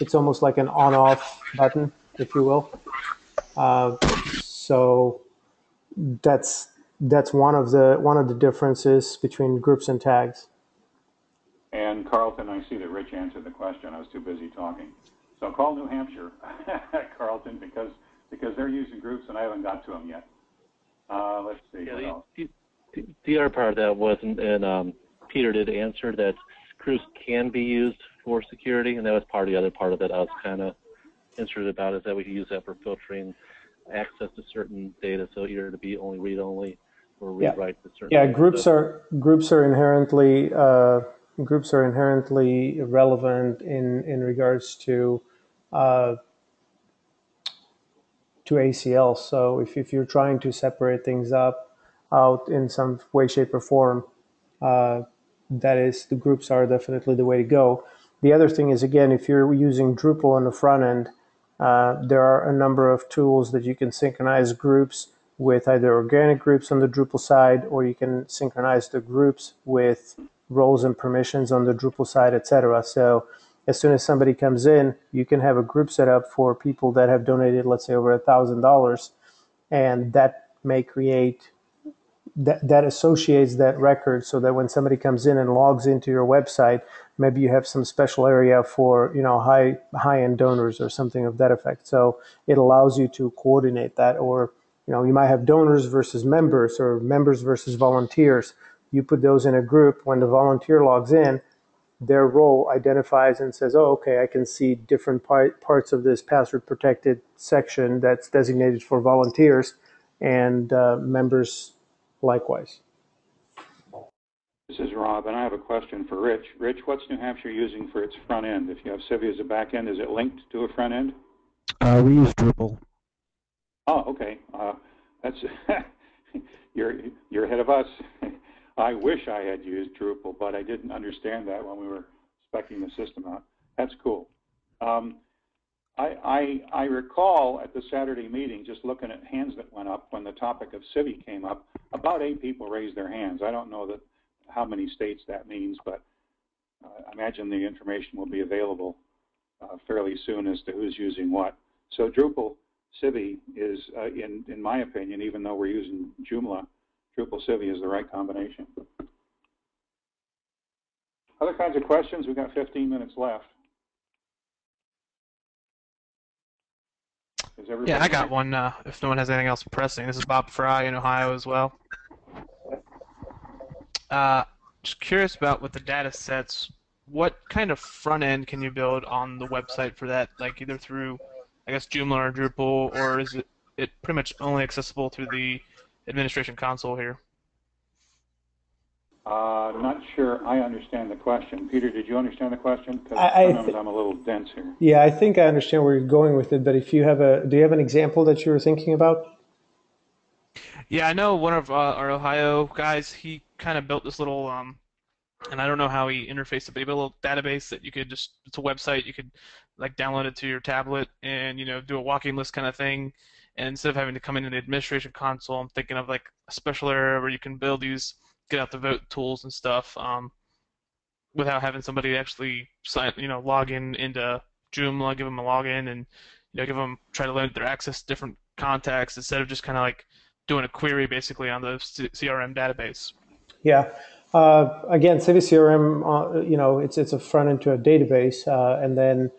it's almost like an on-off button, if you will. Uh, so that's that's one of the one of the differences between groups and tags. And Carlton, I see that Rich answered the question. I was too busy talking. So call New Hampshire, Carlton, because because they're using groups and I haven't got to them yet. Uh, let's see. Yeah, what the, other part of that wasn't, and um, Peter did answer that groups can be used for security, and that was part of the other part of it. I was kind of interested about is that we can use that for filtering access to certain data, so either to be only read only or read Yeah. write to certain. Yeah, data. groups are groups are inherently uh, groups are inherently relevant in in regards to uh, to ACL. So if, if you're trying to separate things up out in some way, shape, or form, uh, that is the groups are definitely the way to go. The other thing is again, if you're using Drupal on the front end, uh, there are a number of tools that you can synchronize groups with either organic groups on the Drupal side, or you can synchronize the groups with roles and permissions on the Drupal side, etc. So as soon as somebody comes in, you can have a group set up for people that have donated, let's say, over a thousand dollars, and that may create that that associates that record so that when somebody comes in and logs into your website, maybe you have some special area for you know high high end donors or something of that effect. So it allows you to coordinate that, or you know you might have donors versus members or members versus volunteers. You put those in a group. When the volunteer logs in, their role identifies and says, "Oh, okay, I can see different part, parts of this password protected section that's designated for volunteers and uh, members likewise." This is Rob, and I have a question for Rich. Rich, what's New Hampshire using for its front end? If you have Civi as a back end, is it linked to a front end? Uh, we use Drupal. Oh, okay. Uh, that's you're you're ahead of us. I wish I had used Drupal, but I didn't understand that when we were specing the system out. That's cool. Um, I, I I recall at the Saturday meeting, just looking at hands that went up when the topic of Civi came up, about eight people raised their hands. I don't know that how many states that means, but uh, I imagine the information will be available uh, fairly soon as to who's using what. So Drupal Civi is, uh, in in my opinion, even though we're using Joomla, Drupal Civi is the right combination. Other kinds of questions? We've got 15 minutes left. Is everybody Yeah, I got one. Uh, if no one has anything else pressing, this is Bob Fry in Ohio as well. Uh, just curious about with the data sets, what kind of front end can you build on the website for that? Like either through, I guess, Joomla or Drupal, or is it it pretty much only accessible through the administration console here? Uh, not sure I understand the question. Peter, did you understand the question? Because I- I sometimes thi- I'm a little dense here. Yeah, I think I understand where you're going with it, but if you have a, do you have an example that you were thinking about? Yeah, I know one of uh, our Ohio guys. He kind of built this little, um, and I don't know how he interfaced it, but he built a little database that you could just. It's a website. You could like download it to your tablet and you know do a walking list kind of thing, And instead of having to come into the administration console, I'm thinking of like a special area where you can build these get out the vote tools and stuff um, without having somebody actually sign, you know, log in into Joomla, give them a login, and you know, give them try to limit their access to different contacts instead of just kind of like doing a query basically on the C- CRM database. Yeah. Uh, again, CiviCRM, uh, you know, it's it's a front end to a database, uh, and then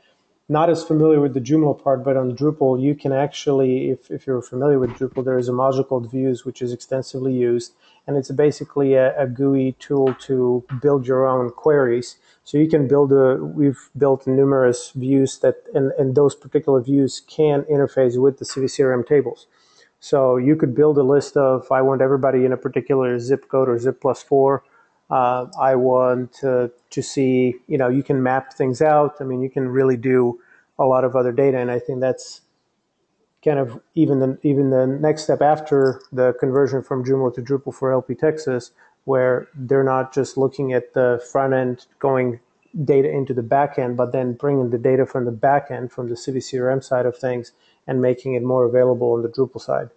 not as familiar with the Joomla part, but on Drupal, you can actually, if, if you're familiar with Drupal, there is a module called Views, which is extensively used, and it's basically a, a GUI tool to build your own queries. So you can build a, we've built numerous views that, and, and those particular views can interface with the CiviCRM tables. So you could build a list of, I want everybody in a particular zip code or zip plus four, uh, I want to, to see, you know, you can map things out. I mean, you can really do a lot of other data, and I think that's kind of even the even the next step after the conversion from Joomla to Drupal for LP Texas, where they're not just looking at the front end going data into the back end, but then bringing the data from the back end, from the CiviCRM side of things, and making it more available on the Drupal side.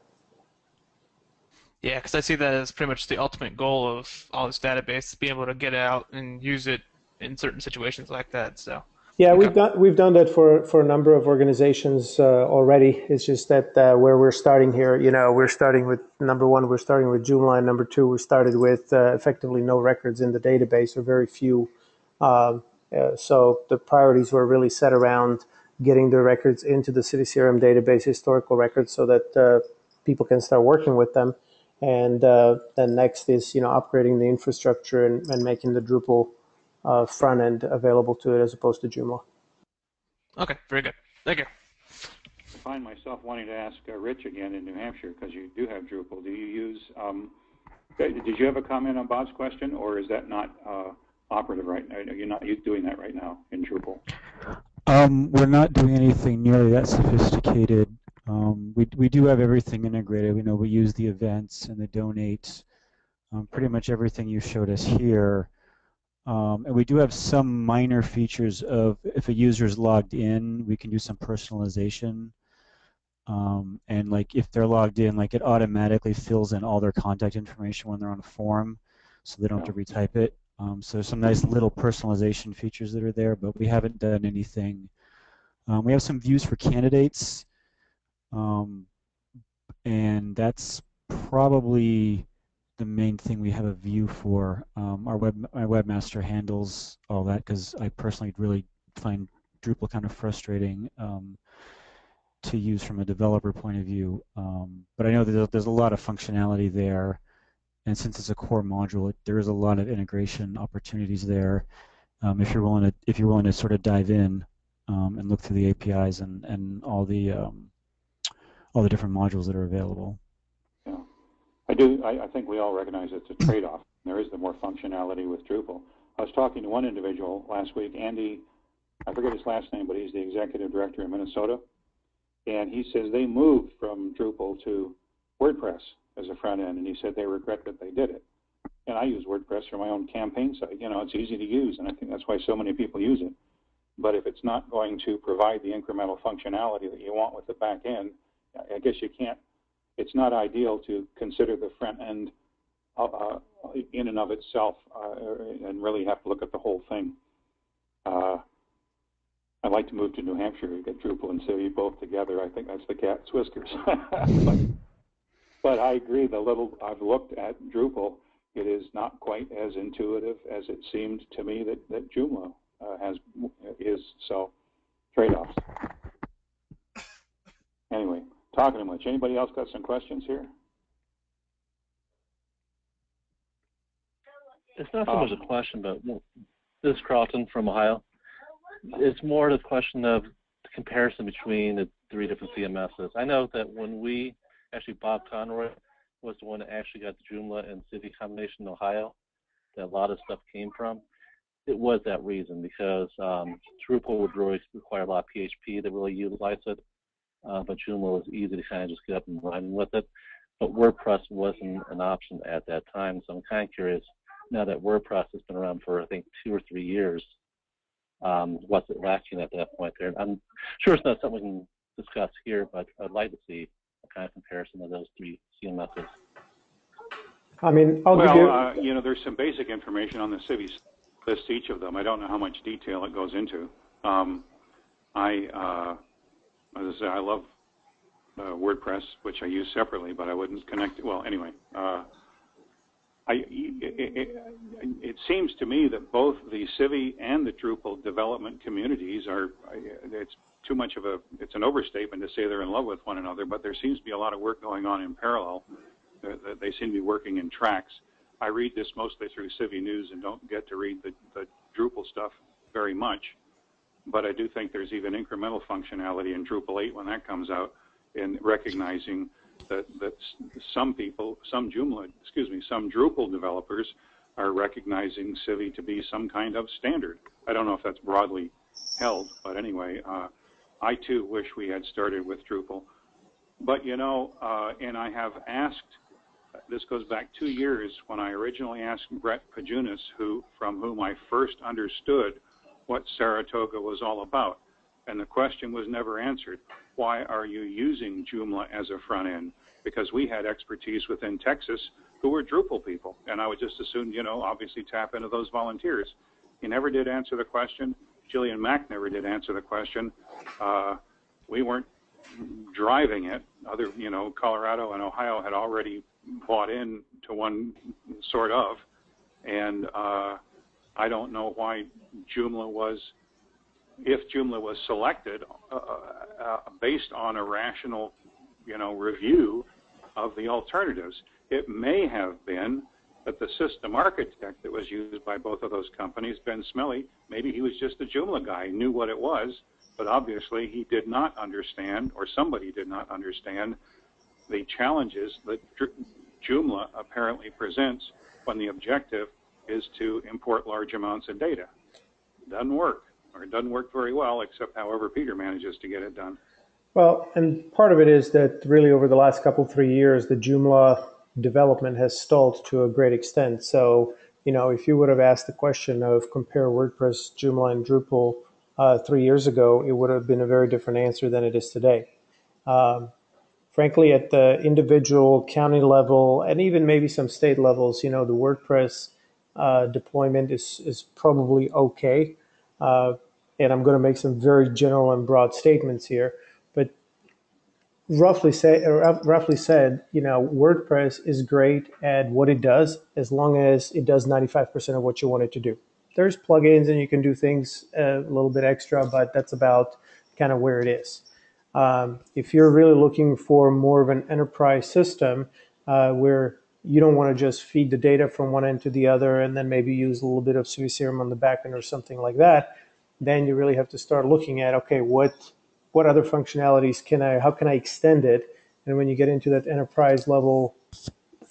Yeah, because I see that as pretty much the ultimate goal of all this database, being able to get out and use it in certain situations like that. So. Yeah, Okay. we've done we've done that for for a number of organizations uh, already. It's just that uh, where we're starting here, you know, we're starting with number one, we're starting with Joomla, and number two, we started with uh, effectively no records in the database or very few. Um, uh, so the priorities were really set around getting the records into the CiviCRM database, historical records, so that uh, people can start working with them. And uh, then next is you know upgrading the infrastructure and, and making the Drupal uh, front end available to it as opposed to Joomla. Okay, very good. Thank you. I find myself wanting to ask uh, Rich again in New Hampshire because you do have Drupal. Do you use? Um, did did you have a comment on Bob's question, or is that not uh, operative right now? You're not you doing that right now in Drupal? Um, we're not doing anything nearly that sophisticated. Um, we we do have everything integrated. We know we use the events and the donates, um, pretty much everything you showed us here. Um, and we do have some minor features of if a user is logged in, we can do some personalization. Um, and like if they're logged in, like it automatically fills in all their contact information when they're on a form, so they don't have to retype it. Um, so some nice little personalization features that are there, but we haven't done anything. Um, we have some views for candidates, um, and that's probably the main thing we have a view for. Um, our web, my webmaster handles all that because I personally really find Drupal kind of frustrating um, to use from a developer point of view. Um, but I know that there's- a lot of functionality there, and since it's a core module, it, there is a lot of integration opportunities there. Um, if you're willing to, if you're willing to sort of dive in um, and look through the APIs and and all the um, all the different modules that are available. Yeah, I do. I, I think we all recognize it's a trade-off. There is the more functionality with Drupal. I was talking to one individual last week, Andy. I forget his last name, but he's the executive director in Minnesota, and he says they moved from Drupal to WordPress as a front end, and he said they regret that they did it. And I use WordPress for my own campaign site. You know, it's easy to use, and I think that's why so many people use it. But if it's not going to provide the incremental functionality that you want with the back end, I guess you can't it's not ideal to consider the front end uh, uh, in and of itself uh, and really have to look at the whole thing. Uh, I'd like to move to New Hampshire and get Drupal and Civi both together. I think that's the cat's whiskers. but, but I agree. The little I've looked at Drupal, it is not quite as intuitive as it seemed to me that that Joomla uh, has is. So trade-offs. Anyway, talking too much. Anybody else got some questions here? It's not so much Um, a question, but this is Carlton from Ohio. It's more the question of the comparison between the three different CMSs. I know that when we actually Bob Conroy was the one that actually got the Joomla and Civi combination in Ohio, that a lot of stuff came from. It was that reason because um, Drupal would really require a lot of PHP to really utilize it, uh, but Joomla was easy to kind of just get up and running with it. But WordPress wasn't an option at that time, so I'm kind of curious now that WordPress has been around for I think two or three years. Um, what's it lacking at that point there? I'm sure it's not something we can discuss here, but I'd like to see a kind of comparison of those three CMSs. I mean, I'll give Well, you. uh, you know, there's some basic information on the cities list each of them. I don't know how much detail it goes into. Um, I, uh, as I say, I love uh, WordPress, which I use separately, but I wouldn't connect. Well, anyway, uh, I, it, it, it seems to me that both the Civi and the Drupal development communities are. It's too much of a. It's an overstatement to say they're in love with one another, but there seems to be a lot of work going on in parallel. Uh, They seem to be working in tracks. I read this mostly through Civi News and don't get to read the, the Drupal stuff very much. But I do think there's even incremental functionality in Drupal 8 when that comes out in recognizing that, that some people, some Joomla, excuse me, some Drupal developers are recognizing Civi to be some kind of standard. I don't know if that's broadly held, but anyway, uh, I too wish we had started with Drupal. But you know, uh, and I have asked this goes back two years when I originally asked Brett Pojunis, who from whom I first understood what Saratoga was all about. And the question was never answered. Why are you using Joomla as a front end? Because we had expertise within Texas who were Drupal people. And I would just assume, you know, obviously tap into those volunteers. He never did answer the question. Jillian Mack never did answer the question. Uh, we weren't driving it. Other, you know, Colorado and Ohio had already bought in to one sort of, and uh, I don't know why Joomla was, if Joomla was selected uh, uh, based on a rational, you know, review of the alternatives. It may have been that the system architect that was used by both of those companies, Ben Smelly, maybe he was just a Joomla guy, knew what it was, but obviously he did not understand, or somebody did not understand, the challenges that Joomla apparently presents when the objective is to import large amounts of data. Doesn't work, or it doesn't work very well, except however Peter manages to get it done. Well, and part of it is that really over the last couple, three years, the Joomla development has stalled to a great extent. So, you know, if you would have asked the question of compare WordPress, Joomla, and Drupal uh, three years ago, it would have been a very different answer than it is today. Um, frankly, at the individual county level and even maybe some state levels, you know, the WordPress deployment is, is probably okay. Uh, and I'm going to make some very general and broad statements here. But roughly say, roughly said, you know, WordPress is great at what it does as long as it does 95% of what you want it to do. There's plugins and you can do things a little bit extra, but that's about kind of where it is. Um, if you're really looking for more of an enterprise system uh, where you don't want to just feed the data from one end to the other and then maybe use a little bit of CiviCRM on the back end or something like that, then you really have to start looking at okay, what what other functionalities can I, how can I extend it? And when you get into that enterprise level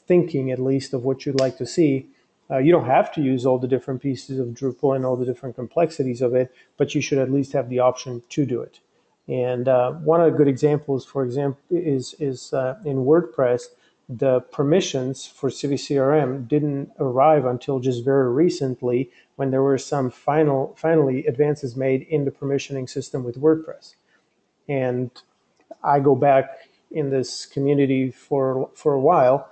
thinking, at least of what you'd like to see, uh, you don't have to use all the different pieces of Drupal and all the different complexities of it, but you should at least have the option to do it. And uh, one of the good examples, for example, is is uh, in WordPress, the permissions for CiviCRM didn't arrive until just very recently when there were some final finally advances made in the permissioning system with WordPress. And I go back in this community for for a while,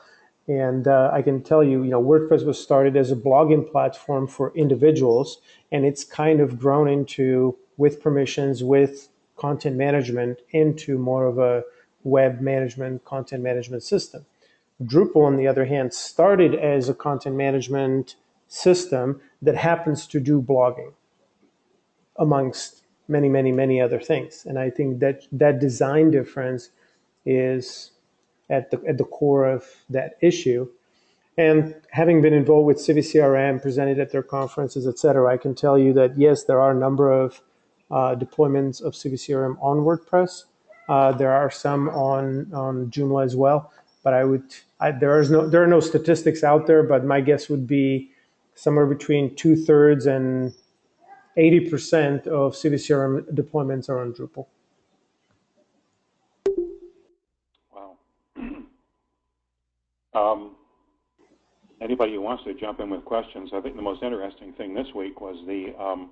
and uh, I can tell you, you know, WordPress was started as a blogging platform for individuals, and it's kind of grown into with permissions, with content management, into more of a web management, content management system. Drupal, on the other hand, started as a content management system that happens to do blogging, amongst many, many, many other things. And I think that that design difference is at the at the core of that issue. And having been involved with CiviCRM, presented at their conferences, et cetera, I can tell you that yes, there are a number of uh, deployments of CiviCRM on WordPress. Uh, there are some on on Joomla as well, but I would I, there is no there are no statistics out there, but my guess would be somewhere between two thirds and 80% of CiviCRM deployments are on Drupal. Wow. um, anybody who wants to jump in with questions, I think the most interesting thing this week was the um,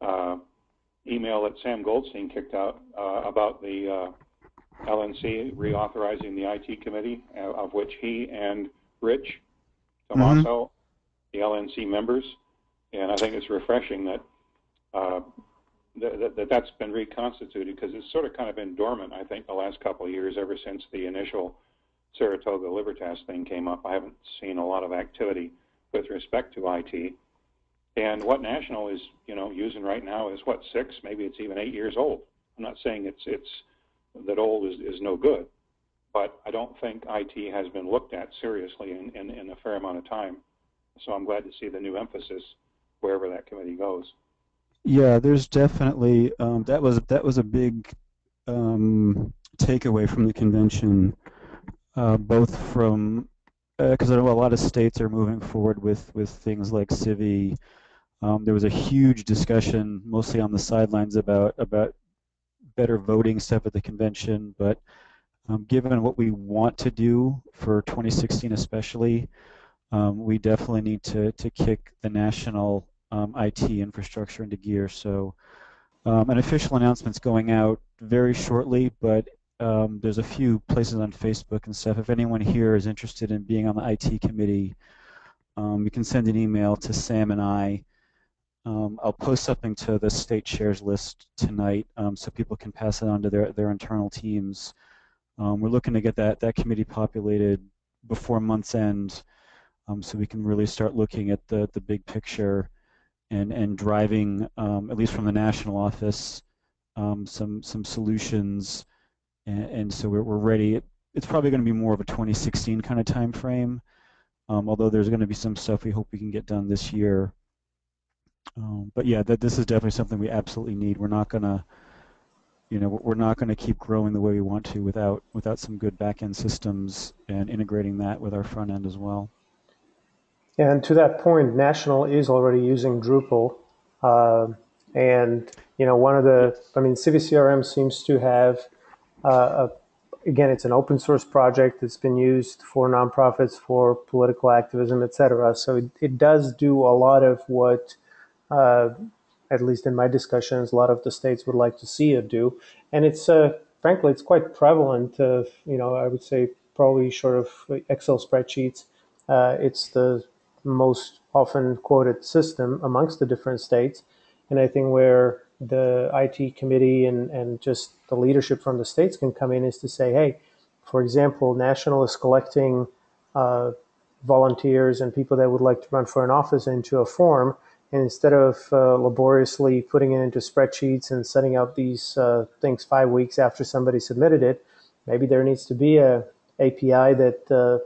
uh, email that Sam Goldstein kicked out uh, about the uh, LNC reauthorizing the IT committee, uh, of which he and Rich Tomasso, the LNC members, and I think it's refreshing that uh, that, that that's been reconstituted because it's sort of kind of been dormant. I think the last couple of years, ever since the initial Saratoga Libertas thing came up, I haven't seen a lot of activity with respect to IT. And what National is, you know, using right now is what six, maybe it's even eight years old. I'm not saying it's it's that old is, is no good, but I don't think IT has been looked at seriously in, in, in a fair amount of time. So I'm glad to see the new emphasis wherever that committee goes. Yeah, there's definitely um, that was that was a big um, takeaway from the convention, uh, both from because I know a lot of states are moving forward with with things like Civi. Um, there was a huge discussion, mostly on the sidelines, about about better voting stuff at the convention. But um, given what we want to do for 2016, especially, um, we definitely need to to kick the national um, IT infrastructure into gear. So um, an official announcement's going out very shortly, but um, there's a few places on Facebook and stuff. If anyone here is interested in being on the IT committee, um, you can send an email to Sam and I. Um, I'll post something to the state chairs list tonight um, so people can pass it on to their, their internal teams. we're looking to get that, that committee populated before month's end so we can really start looking at the, the big picture and and driving um, at least from the national office um, some some solutions. And, and so we're, we're ready. It's probably going to be more of a 2016 kind of time frame um, although there's going to be some stuff we hope we can get done this year um, but yeah that this is definitely something we absolutely need we're not going to you know we're not to keep growing the way we want to without without some good back end systems and integrating that with our front end as well and to that point, National is already using Drupal. Uh, and, you know, one of the, I mean, CiviCRM seems to have, uh, a, again, it's an open source project that's been used for nonprofits, for political activism, et cetera. So it, it does do a lot of what, at least in my discussions, a lot of the states would like to see it do. And it's, uh, frankly, it's quite prevalent of, you know, I would say probably short of Excel spreadsheets. Uh, it's the most often quoted system amongst the different states. And I think where the IT committee and, and just the leadership from the states can come in is to say, hey, for example, National is collecting uh, volunteers and people that would like to run for an office into a form. And instead of uh, laboriously putting it into spreadsheets and setting out these uh, things five weeks after somebody submitted it, maybe there needs to be a API that uh,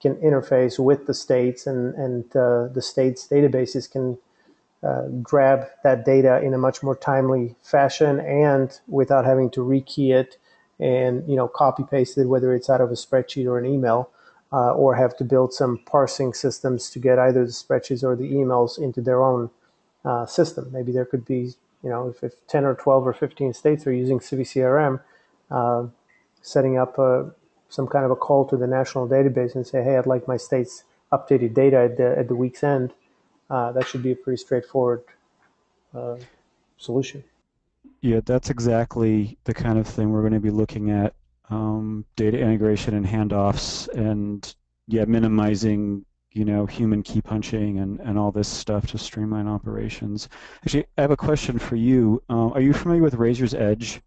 can interface with the states and, and uh, the states databases can uh, grab that data in a much more timely fashion and without having to rekey it and you know copy paste it whether it's out of a spreadsheet or an email uh, or have to build some parsing systems to get either the spreadsheets or the emails into their own uh, system maybe there could be you know if, if 10 or 12 or 15 states are using CiviCRM uh, setting up a some kind of a call to the national database and say, hey, I'd like my state's updated data at the, at the week's end, uh, that should be a pretty straightforward uh, solution. Yeah, that's exactly the kind of thing we're going to be looking at. Um, data integration and handoffs and yeah, minimizing you know human key punching and, and all this stuff to streamline operations. Actually, I have a question for you. Um, are you familiar with Razor's Edge?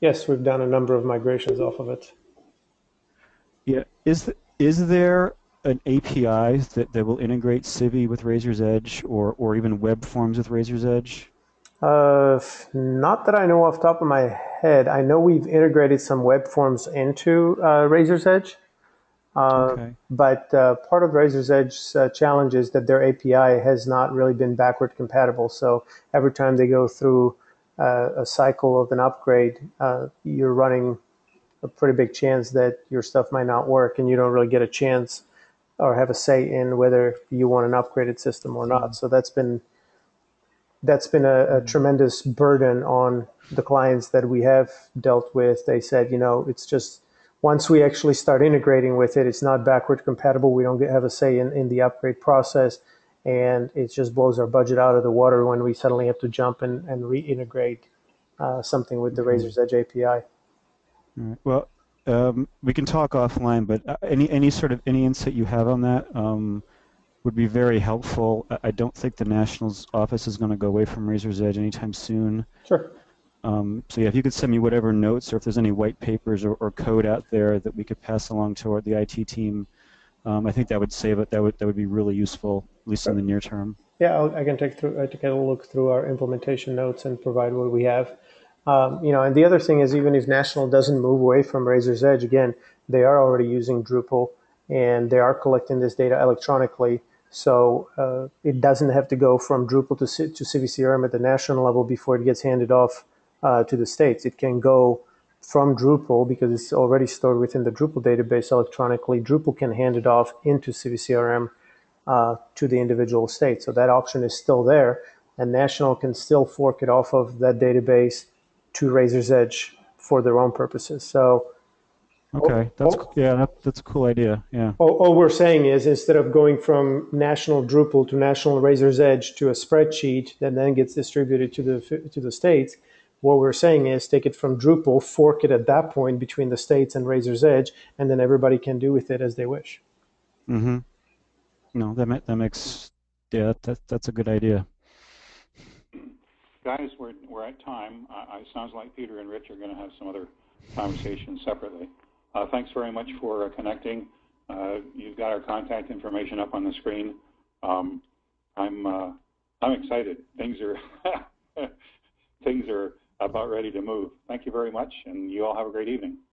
Yes, we've done a number of migrations off of it. Yeah, is is there an API that, that will integrate Civi with Razor's Edge or, or even web forms with Razor's Edge? Uh, not that I know off the top of my head. I know we've integrated some web forms into uh, Razor's Edge. Uh, okay. But uh, part of Razor's Edge's uh, challenge is that their API has not really been backward compatible. So every time they go through uh, a cycle of an upgrade, uh, you're running a pretty big chance that your stuff might not work and you don't really get a chance or have a say in whether you want an upgraded system or not. Mm-hmm. So that's been that's been a, a, tremendous burden on the clients that we have dealt with. They said, you know, it's just once we actually start integrating with it, it's not backward compatible. We don't get, have a say in, in the upgrade process. And it just blows our budget out of the water when we suddenly have to jump and, and reintegrate uh, something with the mm-hmm. Razor's Edge API. Right. Well, um, we can talk offline, but uh, any any sort of any insight you have on that um, would be very helpful. I, don't think the Nationals office is going to go away from Razor's Edge anytime soon. Sure. Um, so yeah, if you could send me whatever notes or if there's any white papers or, or code out there that we could pass along to the IT team, um, I think that would save it. That would that would be really useful, at least in the near term. Yeah, I'll, I can take through, I take a look through our implementation notes and provide what we have. Um, you know, and the other thing is, even if National doesn't move away from Razor's Edge, again, they are already using Drupal and they are collecting this data electronically. So uh, it doesn't have to go from Drupal to, C- to CiviCRM at the national level before it gets handed off uh, to the states. It can go from Drupal because it's already stored within the Drupal database electronically. Drupal can hand it off into CiviCRM uh, to the individual state. So that option is still there, and National can still fork it off of that database to Razor's Edge for their own purposes. So Okay, that's oh. yeah, that, that's a cool idea. Yeah. all, all we're saying is instead of going from National Drupal to National Razor's Edge to a spreadsheet that then gets distributed to the to the states, what we're saying is take it from Drupal, fork it at that point between the states and Razor's Edge, and then everybody can do with it as they wish. Mm-hmm. No, that ma- that makes yeah, that that's a good idea. Guys, we're, we're at time. Uh, it sounds like Peter and Rich are going to have some other conversations separately. Uh, thanks very much for uh, connecting. Uh, you've got our contact information up on the screen. Um, I'm uh, I'm excited. Things are things are about ready to move. Thank you very much, and you all have a great evening.